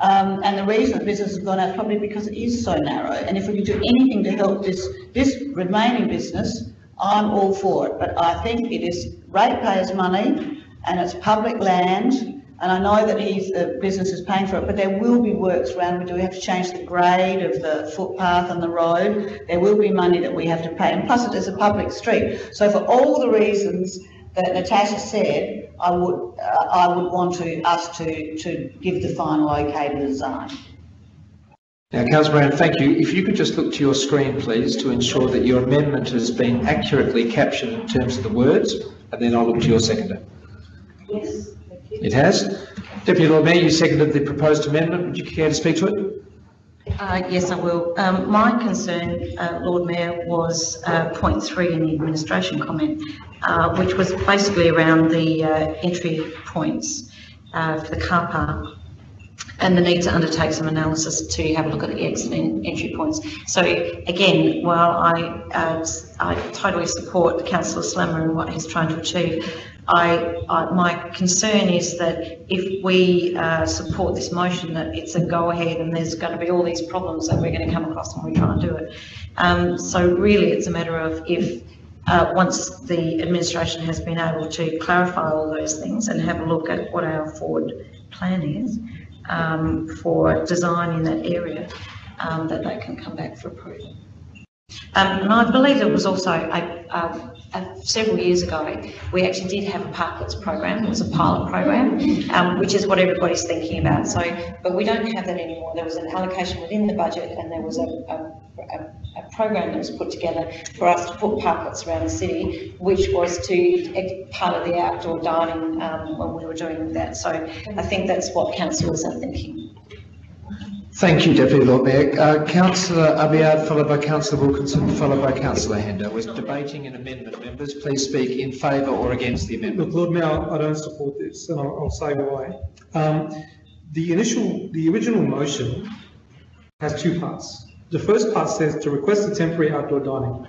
Um, and the reason that business has gone out is probably because it is so narrow. And if we can do anything to help this, this remaining business, I'm all for it. But I think it is ratepayers' money and it's public land. And I know that he's, the business is paying for it, but there will be works around. We do have to change the grade of the footpath and the road. There will be money that we have to pay. And plus it is a public street. So for all the reasons that Natasha said, I would, uh, I would want to, us to, to give the final okay to the design. Now, councillor Moran, thank you. If you could just look to your screen, please, to ensure that your amendment has been accurately captured in terms of the words, and then I'll look to your seconder. Yes. It has. Deputy Lord Mayor, you seconded the proposed amendment. Would you care to speak to it? Uh, yes, I will. Um, my concern, uh, Lord Mayor, was, uh, point three in the administration comment, uh, which was basically around the, uh, entry points, uh, for the car park and the need to undertake some analysis to have a look at the exit and entry points. So again, while I, I totally support Councillor Slama and what he's trying to achieve, I, I, my concern is that if we uh, support this motion, that it's a go-ahead and there's going to be all these problems that we're going to come across when we try and do it. Um, so really, it's a matter of if uh, once the administration has been able to clarify all those things and have a look at what our forward plan is um, for design in that area, um, that they can come back for approval. Um, and I believe it was also a, a, a, several years ago, we actually did have a parklets program. It was a pilot program, um, which is what everybody's thinking about. So, but we don't have that anymore. There was an allocation within the budget, and there was a, a, a program that was put together for us to put parklets around the city, which was to part of the outdoor dining um, when we were doing that. So, I think that's what councillors are thinking. Thank you, Deputy Lord Mayor. Uh, Councillor Abiad, followed by Councillor Wilkinson, followed by Councillor Hender. We're debating an amendment. Members, please speak in favour or against the amendment. Look, Lord Mayor, I don't support this, and I'll, I'll say why. Um, the initial, the original motion has two parts. The first part says to request a temporary outdoor dining.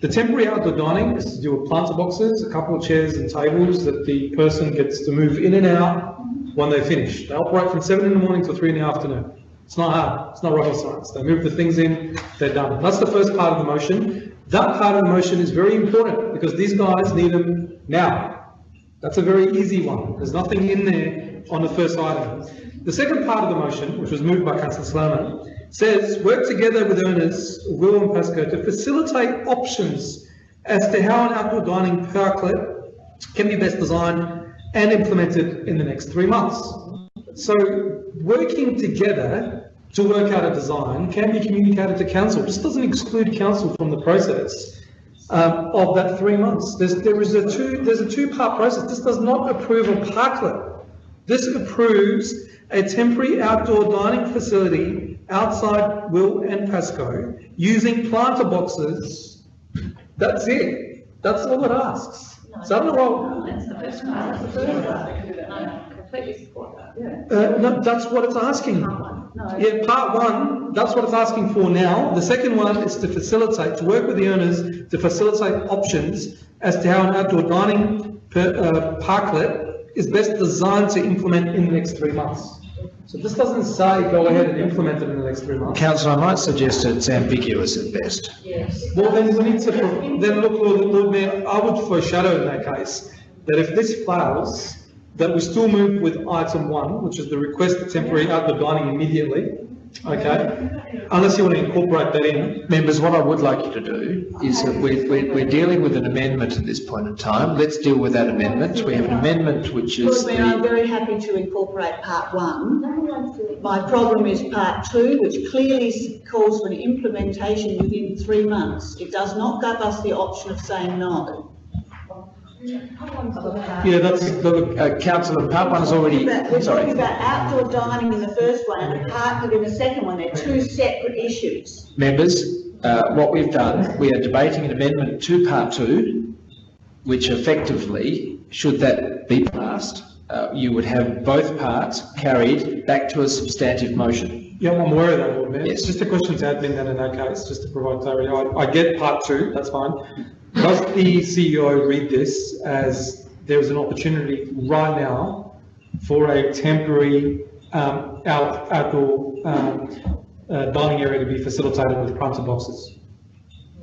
The temporary outdoor dining is to do with planter boxes, a couple of chairs and tables that the person gets to move in and out when they finish. They operate from seven in the morning till three in the afternoon. It's not hard. It's not rocket science. They move the things in, they're done. That's the first part of the motion. That part of the motion is very important because these guys need them now. That's a very easy one. There's nothing in there on the first item. The second part of the motion, which was moved by Councillor Slama, says work together with owners, Will and Pasco, to facilitate options as to how an outdoor dining parklet can be best designed and implemented in the next three months. So working together to work out a design can be communicated to council. This doesn't exclude council from the process um, of that three months. There's, there is a two, there's a two-part process. This does not approve a parklet. This approves a temporary outdoor dining facility outside Will and Pasco using planter boxes. That's it. That's all it asks. So I don't know what, That's the first part. That's the first part. I completely support that. Uh, no, that's what it's asking. Yeah, part one, that's what it's asking for now. The second one is to facilitate, to work with the owners to facilitate options as to how an outdoor dining per, uh, parklet is best designed to implement in the next three months. So this doesn't say go ahead and implement it in the next three months. Councillor, I might suggest it's ambiguous at best. Yes. Well, then we need to, then look, Lord, Lord Mayor, I would foreshadow in that case, that if this fails, that we still move with item one, which is the request for temporary outdoor dining immediately, okay? Unless you want to incorporate that in. Members, what I would like you to do is that we, we, we're dealing with an amendment at this point in time. Let's deal with that amendment. We have an amendment which is Lord Mayor, I'm very happy to incorporate part one. My problem is part two, which clearly calls for an implementation within three months. It does not give us the option of saying no. Yeah, that's, the- uh, councillor, part one is already, We're talking sorry. about outdoor dining in the first one and a parklet in the second one. They're two separate issues. Members, uh, what we've done, we are debating an amendment to part two, which effectively, should that be passed, uh, you would have both parts carried back to a substantive motion. Yeah, I'm aware of that, Lord Mayor. Yes. Just a question to admin then in that case, just to provide clarity. I, I get part two, that's fine. Does the CEO read this as there is an opportunity right now for a temporary, um, out, outdoor, um, uh, dining area to be facilitated with planter boxes?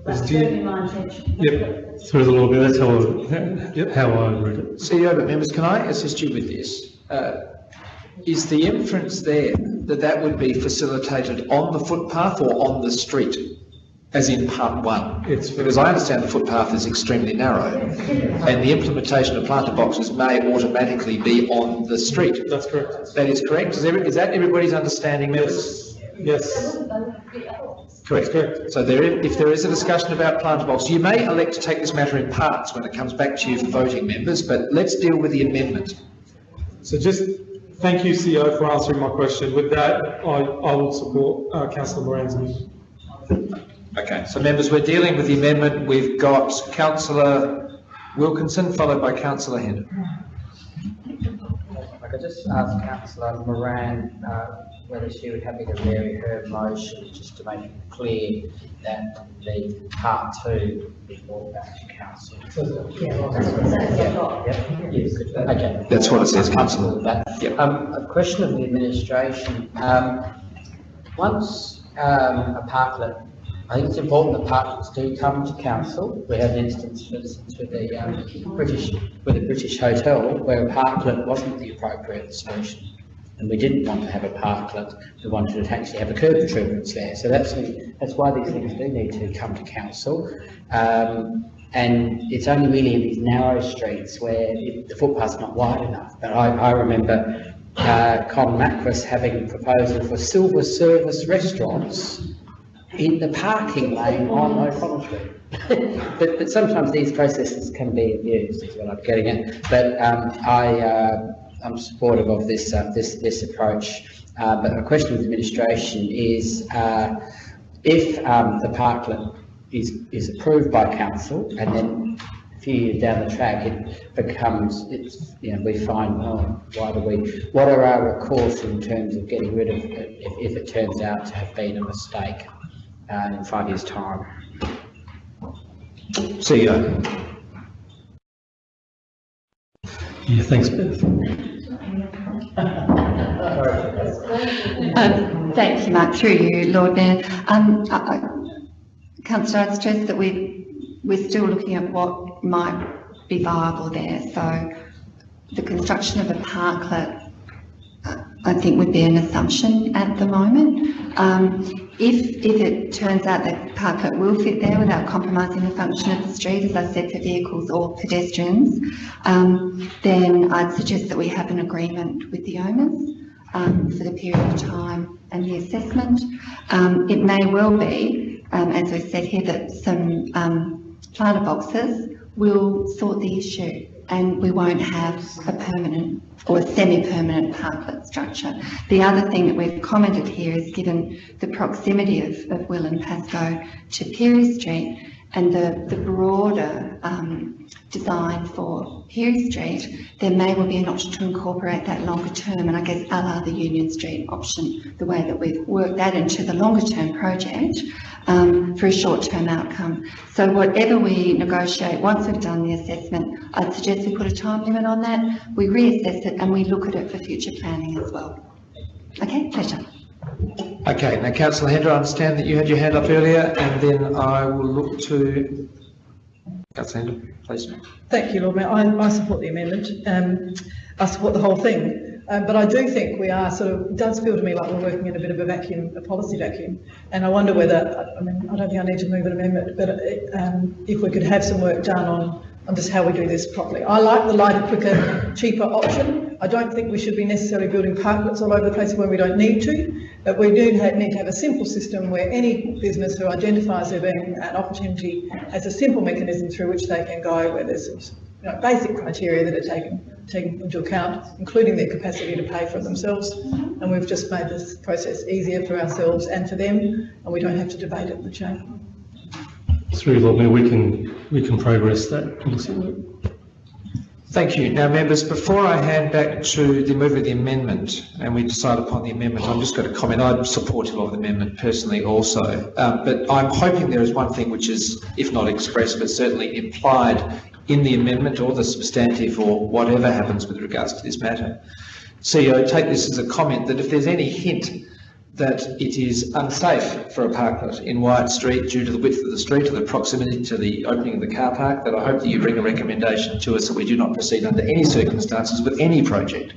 Is That's do you- certainly my intention. Yep, Through the Lord Mayor, that's how I, how I read it. CEO, but members, can I assist you with this? Uh, Is the inference there that that would be facilitated on the footpath or on the street? As in part one? It's- Because I understand the footpath is extremely narrow and the implementation of planter boxes may automatically be on the street. that's correct. That is correct? Is every- is that everybody's understanding, members? Yes, Correct. correct. So there, if there is a discussion about planter box, you may elect to take this matter in parts when it comes back to you for voting members, but let's deal with the amendment. So just, thank you, CEO, for answering my question. With that, I, I will support, uh, councillor Moran's amendment. Okay, so members, we're dealing with the amendment. We've got councillor Wilkinson, followed by councillor Hender. I could just ask councillor Moran uh, whether she would have me to vary her motion, just to make it clear that the part two is brought back to council. Yeah, yes, okay. That's what it says, councillor. that. Um, a question of the administration, um, once, um, a parklet, I think it's important that parklets do come to council. We had an instance, for instance, with the, um, British, with the British Hotel, where a parklet wasn't the appropriate solution. And we didn't want to have a parklet, we wanted to actually have a curb retrievance there. So that's, that's why these things do need to come to council. Um, and it's only really in these narrow streets where it- the footpath's not wide enough. But I, I remember, uh, Con Makris having a proposal for silver service restaurants in the parking lane on O'Connell Street. But, but sometimes these processes can be abused, is what I'm getting at. But, um, I, uh, I'm supportive of this, uh, this, this approach. Uh, but a question with administration is, uh, if, um, the parklet is, is approved by council and then a few years down the track, it becomes, it's, you know, we find, oh, why do we, what are our recourse in terms of getting rid of it if, if it turns out to have been a mistake, uh, in five years' time? CEO. Yeah, thanks, Beth. Um, Thank you, Mark, through you, Lord Mayor. Um, I- I- Councillor, I'd stress that we, we're still looking at what might be viable there. So the construction of a parklet, I think would be an assumption at the moment. Um, If, if it turns out that parklet will fit there without compromising the function of the street, as I said, for vehicles or pedestrians, um, then I'd suggest that we have an agreement with the owners um, for the period of time and the assessment. Um, it may well be, um, as we said here, that some um, planter boxes will sort the issue and we won't have a permanent or semi-permanent parklet structure. The other thing that we've commented here is given the proximity of, of Will and Pascoe to Pirie Street and the, the broader um, design for Pirie Street, there may well be an option to incorporate that longer term, and I guess a the Union Street option, the way that we've worked that into the longer term project um, for a short term outcome. So whatever we negotiate, once we've done the assessment, I'd suggest we put a time limit on that, we reassess it and we look at it for future planning as well. Okay, pleasure. Okay, now councillor Hender, I understand that you had your hand up earlier and then I will look to councillor Hender, please. Thank you, Lord Mayor. I, I support the amendment. Um, I support the whole thing. Um, but I do think we are sort of, it does feel to me like we're working in a bit of a vacuum, a policy vacuum. And I wonder whether, I mean, I don't think I need to move an amendment, but it, um, if we could have some work done on, on just how we do this properly. I like the lighter, quicker, cheaper option. I don't think we should be necessarily building parklets all over the place when we don't need to. But we do have, need to have a simple system where any business who identifies there being an opportunity has a simple mechanism through which they can go where there's some you know, basic criteria that are taken, taken into account, including their capacity to pay for themselves. And we've just made this process easier for ourselves and for them, and we don't have to debate it in the chamber. Through Lord Mayor, we can, we can progress that. Thank you. Now, members, before I hand back to the mover of the amendment and we decide upon the amendment, I'm just going to comment. I'm supportive of the amendment personally also. Um, but I'm hoping there is one thing which is, if not expressed, but certainly implied in the amendment or the substantive or whatever happens with regards to this matter. CEO, take this as a comment that if there's any hint that it is unsafe for a parklet in Wyatt Street due to the width of the street or the proximity to the opening of the car park, that I hope that you bring a recommendation to us that we do not proceed under any circumstances with any project.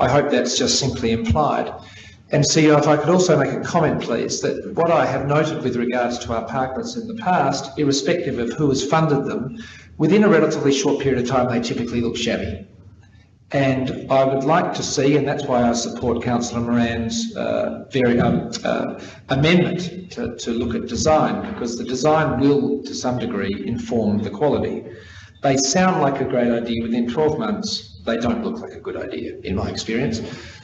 I hope that's just simply implied. And CEO, if I could also make a comment, please, that what I have noted with regards to our parklets in the past, irrespective of who has funded them, within a relatively short period of time, they typically look shabby. And I would like to see, and that's why I support Councillor Moran's uh, very um, uh, amendment to, to look at design, because the design will, to some degree, inform the quality. They sound like a great idea within 12 months. They don't look like a good idea, in my experience.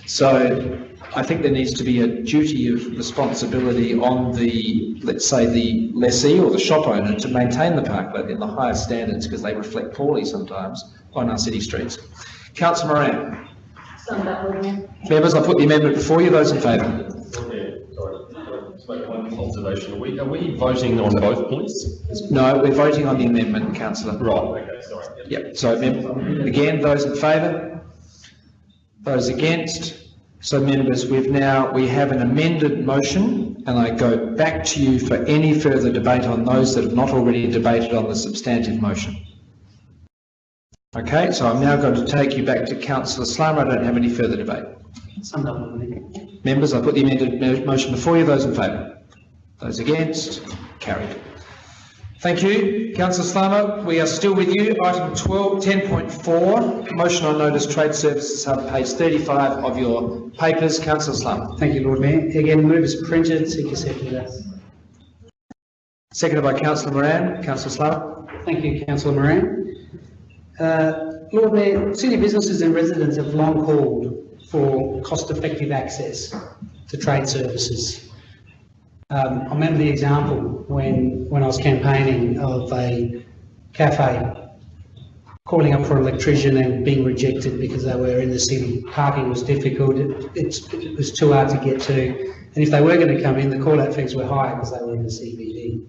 So I think there needs to be a duty of responsibility on the, let's say, the lessee or the shop owner to maintain the parklet in the highest standards because they reflect poorly sometimes on our city streets. Councillor Moran. Summed up, Lord Mayor. Members, I put the amendment before you. Those in favour? Sorry, make one observation. Are we, are we voting on both points? No, we're voting on the amendment, councillor. Right, okay, sorry. Yep, so mem- again, those in favour? Those against? So members, we've now, we have an amended motion and I go back to you for any further debate on those that have not already debated on the substantive motion. Okay, so I'm now going to take you back to councillor Slama. I don't have any further debate. Summed up, Lord Mayor. Members, I put the amended motion before you. Those in favour? Those against? Carried. Thank you. Councillor Slama, we are still with you. Item 12, 10.4, motion on notice trade services hub, page 35 of your papers. Councillor Slama. Thank you, Lord Mayor. Again, move as printed, seek a seconder. Seconded by Councillor Moran. Councillor Slama. Thank you, councillor Moran. Uh, Lord Mayor, city businesses and residents have long called for cost-effective access to trade services. Um, I remember the example when, when I was campaigning of a cafe calling up for an electrician and being rejected because they were in the city. Parking was difficult, it, it's, it was too hard to get to. And if they were going to come in, the call-out fees were higher because they were in the CBD.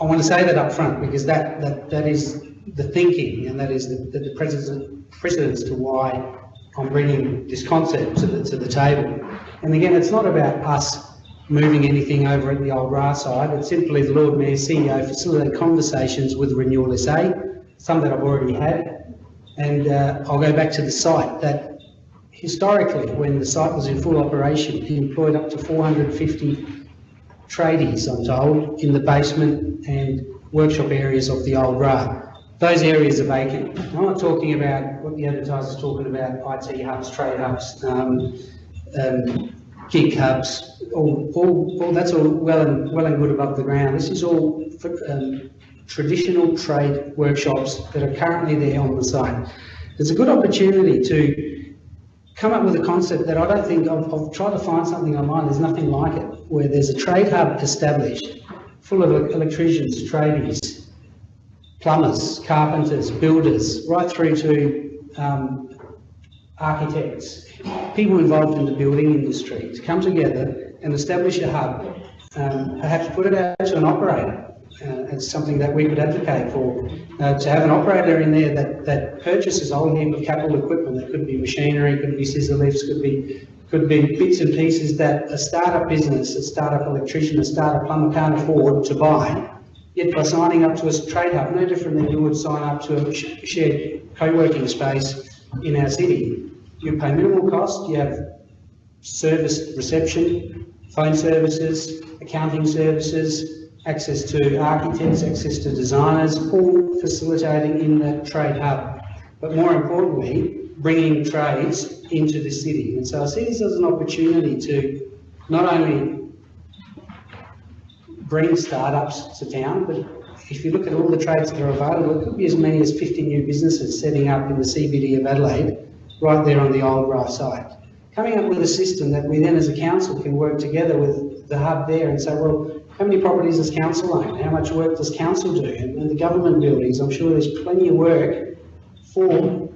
I want to say that up front because that, that, that is the thinking and that is the, the, precedent, precedence to why I'm bringing this concept to the, to the table. And again, it's not about us moving anything over at the old RA side. It's simply the Lord Mayor CEO facilitate conversations with Renewal SA, some that I've already had. And uh, I'll go back to the site that historically, when the site was in full operation, he employed up to 450 tradies, I'm told, in the basement and workshop areas of the old RA. Those areas are vacant. I'm not talking about what the advertiser's talking about, IT hubs, trade hubs, um, um, gig hubs, all, all, all, that's all well and, well and good above the ground. This is all for, um, traditional trade workshops that are currently there on the site. There's a good opportunity to come up with a concept that I don't think, I've, I've tried to find something online, there's nothing like it, where there's a trade hub established, full of electricians, tradies, plumbers, carpenters, builders, right through to um, architects, people involved in the building industry to come together and establish a hub, um, perhaps put it out to an operator. Uh, it's something that we could advocate for, uh, to have an operator in there that, that purchases a whole heap of capital equipment. That could be machinery, could be scissor lifts, could be could be bits and pieces that a startup business, a startup electrician, a startup plumber can't afford to buy. Yet by signing up to a trade hub, no different than you would sign up to a shared co-working space in our city. You pay minimal cost, you have service reception, phone services, accounting services, access to architects, access to designers, all facilitating in that trade hub. But more importantly, bringing trades into the city. And so I see this as an opportunity to not only bring startups to town, but if you look at all the trades that are available, it could be as many as 50 new businesses setting up in the CBD of Adelaide, right there on the old RAH site. Coming up with a system that we then as a council can work together with the hub there and say, well, how many properties does council own? How much work does council do? And, and the government buildings, I'm sure there's plenty of work for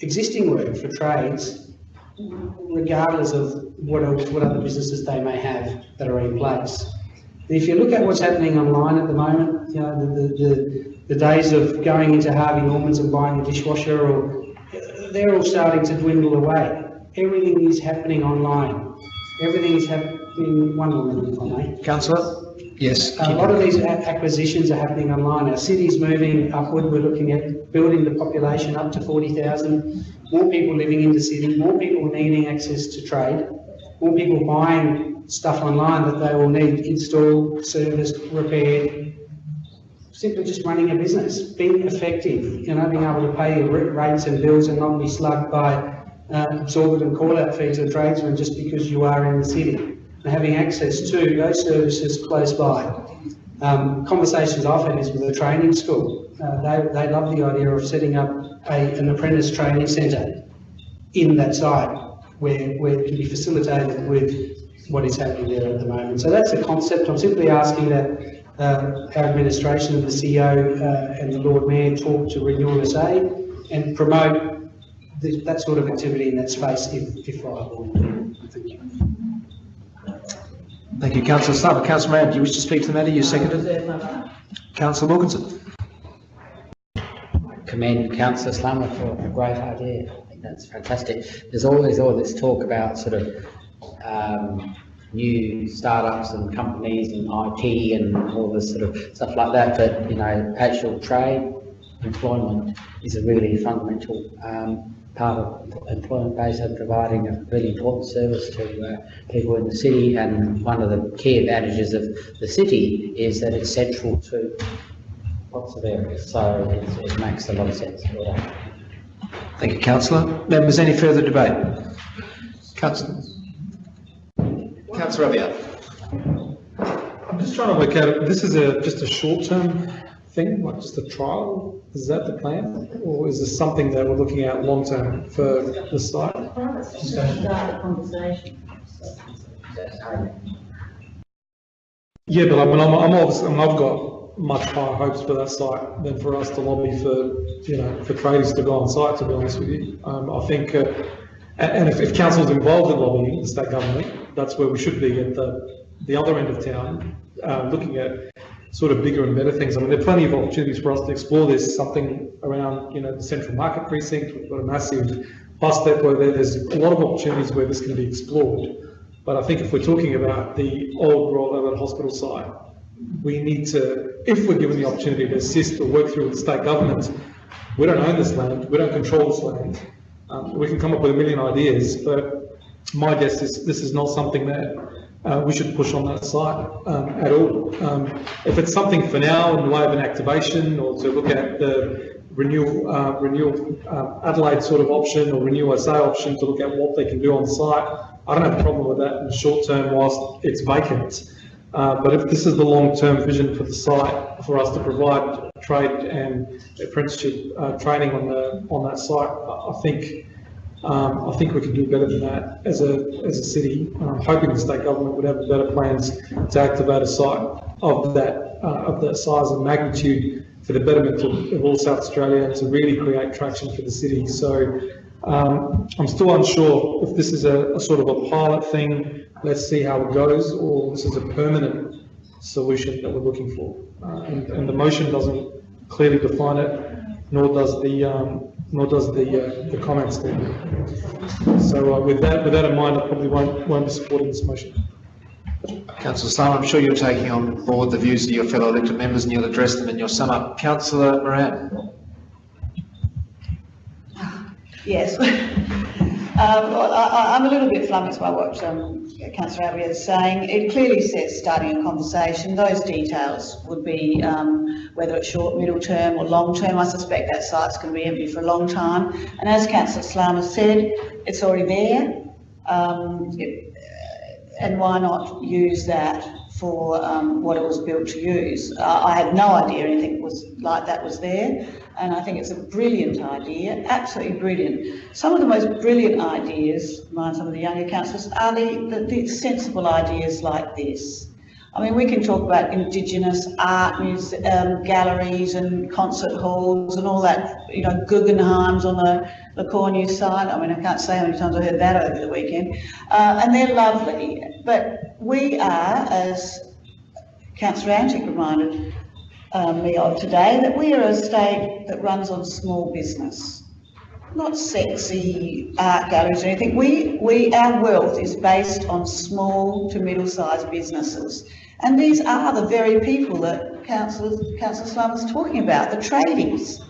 existing work for trades, regardless of what, else- what other businesses they may have that are in place. If you look at what's happening online at the moment, you know, the, the, the, the days of going into Harvey Norman's and buying a dishwasher or, they're all starting to dwindle away. Everything is happening online. Everything is happening, one moment if I may. Councillor? Yes. A lot of these a- acquisitions are happening online. Our city's moving upward. We're looking at building the population up to 40,000. More people living in the city, more people needing access to trade, more people buying stuff online that they will need installed, serviced, repaired. Simply just running a business, being effective, you know, being able to pay your rates and bills and not be slugged by uh, exorbitant call-out fees of tradesmen just because you are in the city. And having access to those services close by. Um, conversations I've had is with a training school. Uh, they, they love the idea of setting up a, an apprentice training centre in that site where, where it can be facilitated with what is happening there at the moment. So that's a concept. I'm simply asking that uh, our administration and the CEO uh, and the Lord Mayor talk to Renewal SA and promote the, that sort of activity in that space if, if viable. Thank you. Thank you, councillor Slama. Councillor Moran, do you wish to speak to the matter? You seconded? Councillor Wilkinson? commend councillor Slama for a great idea. I think that's fantastic. There's always all this talk about sort of um, new startups and companies and IT and all this sort of stuff like that, but you know, actual trade, employment is a really fundamental um, part of employment base and providing a really important service to uh, people in the city. And one of the key advantages of the city is that it's central to lots of areas, so it makes a lot of sense. Thank you, councillor. Members, any further debate? Councillor? Councillor Abiad? I'm just trying to work out, this is a, just a short-term thing, like just a trial? Is that the plan? Or is this something that we're looking at long-term for the site? Yeah, but I mean, I'm, I'm obviously, I mean, I've got much higher hopes for that site than for us to lobby for, you know, for traders to go on site, to be honest with you. Um, I think, uh, and, and if, if council's involved in lobbying the state government, that's where we should be at the, the other end of town, uh, looking at sort of bigger and better things. I mean, there are plenty of opportunities for us to explore this, something around, you know, the central market precinct, we've got a massive bus depot there, there's a lot of opportunities where this can be explored. But I think if we're talking about the old Royal Albert Hospital site, we need to, if we're given the opportunity to assist or work through with the state government, we don't own this land, we don't control this land. Um, we can come up with a million ideas, but my guess is this is not something that uh, we should push on that site um, at all. Um, if it's something for now in the way of an activation or to look at the renewal, uh, renewal uh, Adelaide sort of option or renew SA option to look at what they can do on site, I don't have a problem with that in the short term whilst it's vacant. Uh, but if this is the long-term vision for the site, for us to provide trade and apprenticeship uh, training on the on that site, I think um, I think we can do better than that as a as a city. I'm hoping the state government would have better plans to activate a site of that uh, of that size and magnitude for the betterment of, of all South Australia and to really create traction for the city. So um, I'm still unsure if this is a, a sort of a pilot thing. Let's see how it goes, or this is a permanent solution that we're looking for. Uh, and, and the motion doesn't clearly define it, nor does the um, nor does the uh, the comments there. So uh, with that with that in mind, I probably won't won't be supporting this motion. Councillor Slama, I'm sure you're taking on board the views of your fellow elected members and you'll address them in your sum up. Councillor Moran? Yes. [laughs] Um, I, I'm a little bit flummoxed by what um, councillor Abiad is saying. It clearly says starting a conversation. Those details would be um, whether it's short, middle term or long term. I suspect that site's going to be empty for a long time. And as councillor Slama said, it's already there. Um, it- and why not use that for um, what it was built to use? Uh, I had no idea anything was like that was there, and I think it's a brilliant idea, absolutely brilliant. Some of the most brilliant ideas, mind some of the younger councillors, are the, the, the sensible ideas like this. I mean, we can talk about Indigenous art muse, um, galleries and concert halls and all that, you know, Guggenheim's on the, the Cornu side. I mean, I can't say how many times I heard that over the weekend. Uh, and they're lovely, but we are, as Councillor Antic reminded um, me of today, that we are a state that runs on small business not sexy art galleries or anything. We, we, our wealth is based on small to middle-sized businesses. And these are the very people that Councillor, Councillor Slum was talking about, the tradies.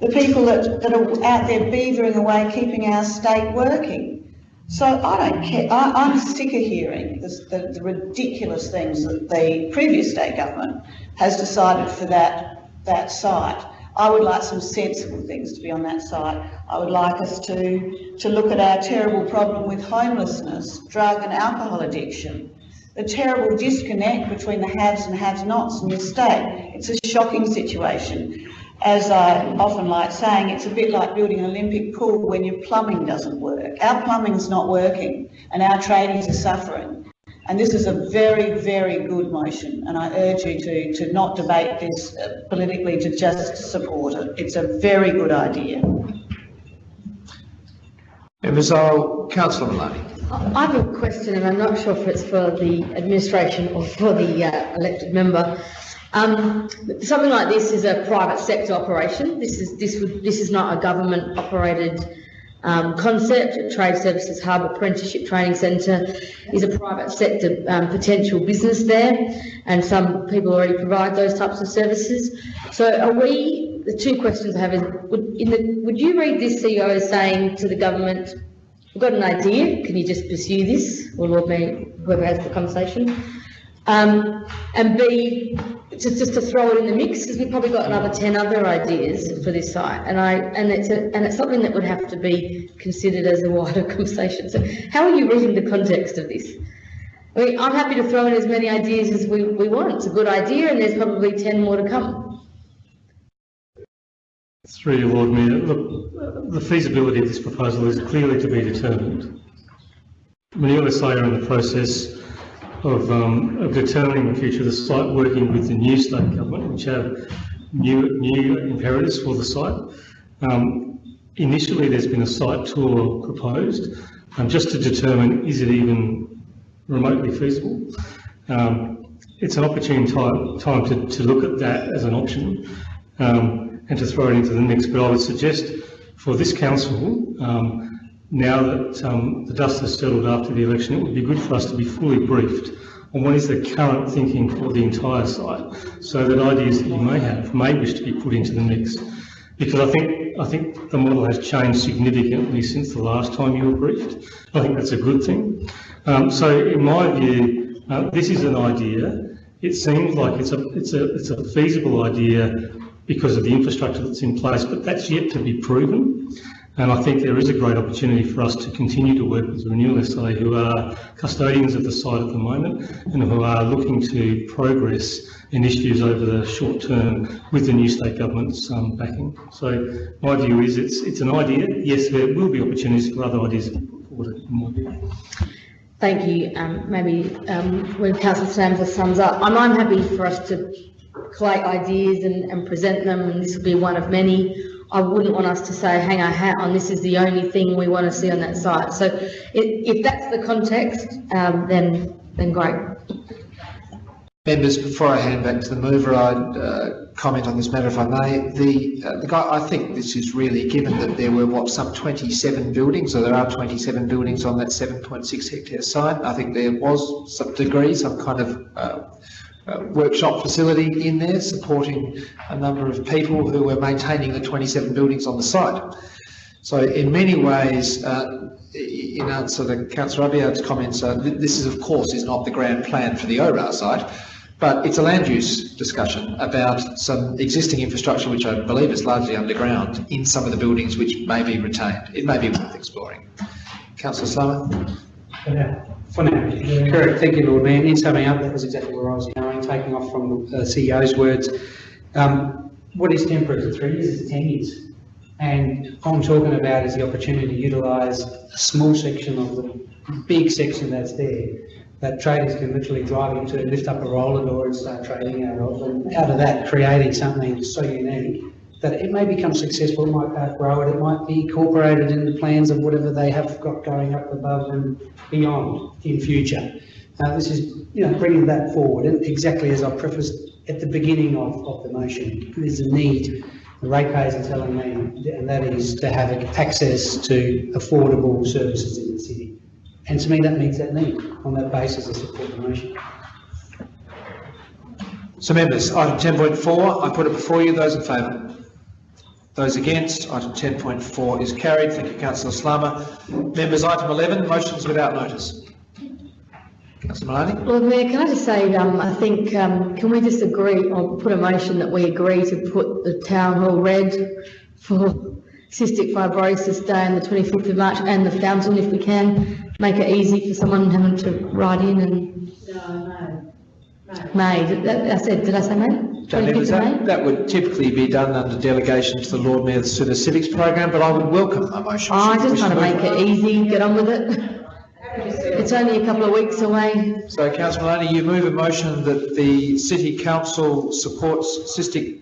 The people that, that are out there beavering away, keeping our state working. So I don't care, I, I'm sick of hearing this, the, the ridiculous things that the previous state government has decided for that, that site. I would like some sensible things to be on that site. I would like us to, to look at our terrible problem with homelessness, drug and alcohol addiction, the terrible disconnect between the haves and have-nots in this state. It's a shocking situation. As I often like saying, it's a bit like building an Olympic pool when your plumbing doesn't work. Our plumbing's not working and our tradies are suffering. And this is a very, very good motion, and I urge you to, to not debate this uh, politically, to just support it. It's a very good idea. Members, I'll, Councillor Malani. I have a question, and I'm not sure if it's for the administration or for the uh, elected member. Um, something like this is a private sector operation. This is this would this is not a government operated um, concept. Trade Services Hub Apprenticeship Training Centre is a private sector um, potential business there, and some people already provide those types of services. So, are we? The two questions I have is: would, the, would you read this CEO as saying to the government, "We've got an idea. Can you just pursue this?" Or Lord Mayor, whoever has the conversation. Um, and B, just, just to throw it in the mix, because we've probably got another ten other ideas for this site, and I, and it's a, and it's something that would have to be considered as a wider [laughs] conversation. So how are you reading the context of this? I mean, I'm happy to throw in as many ideas as we, we want. It's a good idea, and there's probably ten more to come. Through you, Lord Mayor, the feasibility of this proposal is clearly to be determined. Manila are in the process of, um, of determining the future of the site, working with the new state government, which have new, new imperatives for the site. Um, initially, there's been a site tour proposed, um, just to determine is it even remotely feasible. Um, it's an opportune time, time to, to look at that as an option um, and to throw it into the mix. But I would suggest for this council, um, now that um, the dust has settled after the election, it would be good for us to be fully briefed on what is the current thinking for the entire site, so that ideas that you may have may wish to be put into the mix. Because I think I think the model has changed significantly since the last time you were briefed. I think that's a good thing. Um, so in my view, uh, this is an idea. It seems like it's a it's a it's a feasible idea because of the infrastructure that's in place, but that's yet to be proven. And I think there is a great opportunity for us to continue to work with the Renewal SA, who are custodians of the site at the moment and who are looking to progress initiatives over the short term with the new state government's um, backing. So my view is it's it's an idea. Yes, there will be opportunities for other ideas. Thank you. Um, maybe um, when Councillor Samsa sums up, I'm, I'm happy for us to collate ideas and, and present them, and this will be one of many. I wouldn't want us to say, hang our hat on, this is the only thing we want to see on that site. So if, if that's the context, um, then, then great. Members, before I hand back to the mover, I'd uh, comment on this matter if I may. The, uh, the guy, I think this is really, given that there were, what, some 27 buildings, or there are 27 buildings on that 7.6 hectare site, I think there was some degree, some kind of uh, uh, workshop facility in there supporting a number of people who were maintaining the 27 buildings on the site. So in many ways, uh, in answer to Councillor Abiad's comments, uh, this is of course is not the grand plan for the ORA site, but it's a land use discussion about some existing infrastructure which I believe is largely underground in some of the buildings which may be retained. It may be worth exploring. Councillor Slama? Yeah, for now, correct. Thank you, Lord Mayor. In summing up, that was exactly where I was going, taking off from the CEO's words. Um, what is temporary? Is three years? Is 10 years? And what I'm talking about is the opportunity to utilise a small section of the big section that's there that traders can literally drive into, lift up a roller door and start trading out of, and out of that creating something so unique that it may become successful, it might outgrow it, it might be incorporated in the plans of whatever they have got going up above and beyond in future. Uh, this is, you know, bringing that forward, and exactly as I prefaced at the beginning of, of the motion, there's a need, the ratepayers are telling me, and that is to have access to affordable services in the city. And to me, that meets that need. On that basis, I support the motion. So members, item ten point four, I put it before you, those in favour? Those against, item ten point four is carried, thank you councillor Slama. Members, item eleven, motions without notice. Councillor Malani? Lord Mayor, can I just say, um, I think, um, can we just agree, or put a motion that we agree to put the town hall red for cystic fibrosis day on the twenty-fifth of March and the fountain if we can, make it easy for someone having to write in and. May, Did that- I said, did I say May? So members, Twenty-fifth of that, May? that would typically be done under delegation to the Lord Mayor through the civics program, but I would welcome a motion. Oh, I just trying to make it easy, get on with it. [laughs] It's only a couple of weeks away. So councillor Malani, you move a motion that the city council supports Cystic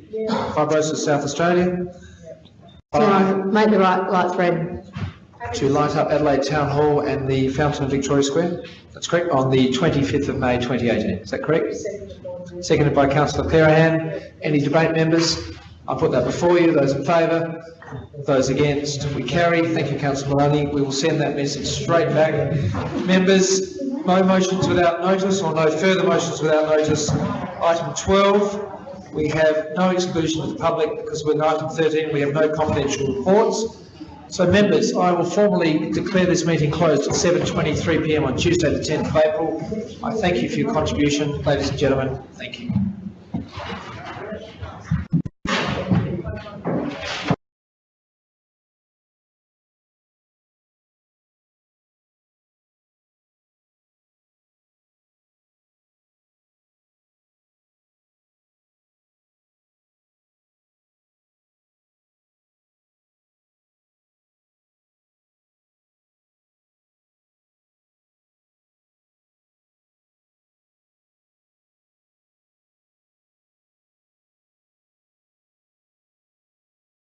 Fibrosis South Australia To make the right lights red. to light up Adelaide Town Hall and the fountain of Victoria Square. That's correct, on the 25th of May 2018. Is that correct? Seconded by councillor Clearihan. Any debate, members? I'll put that before you. Those in favour? Those against? We carry. Thank you, councillor Malani. We will send that message straight back. Members, no motions without notice or no further motions without notice. Item 12, we have no exclusion of the public because we're in item 13, we have no confidential reports. So members, I will formally declare this meeting closed at 7:23 PM on Tuesday, the 10th of April. I thank you for your contribution, ladies and gentlemen. Thank you.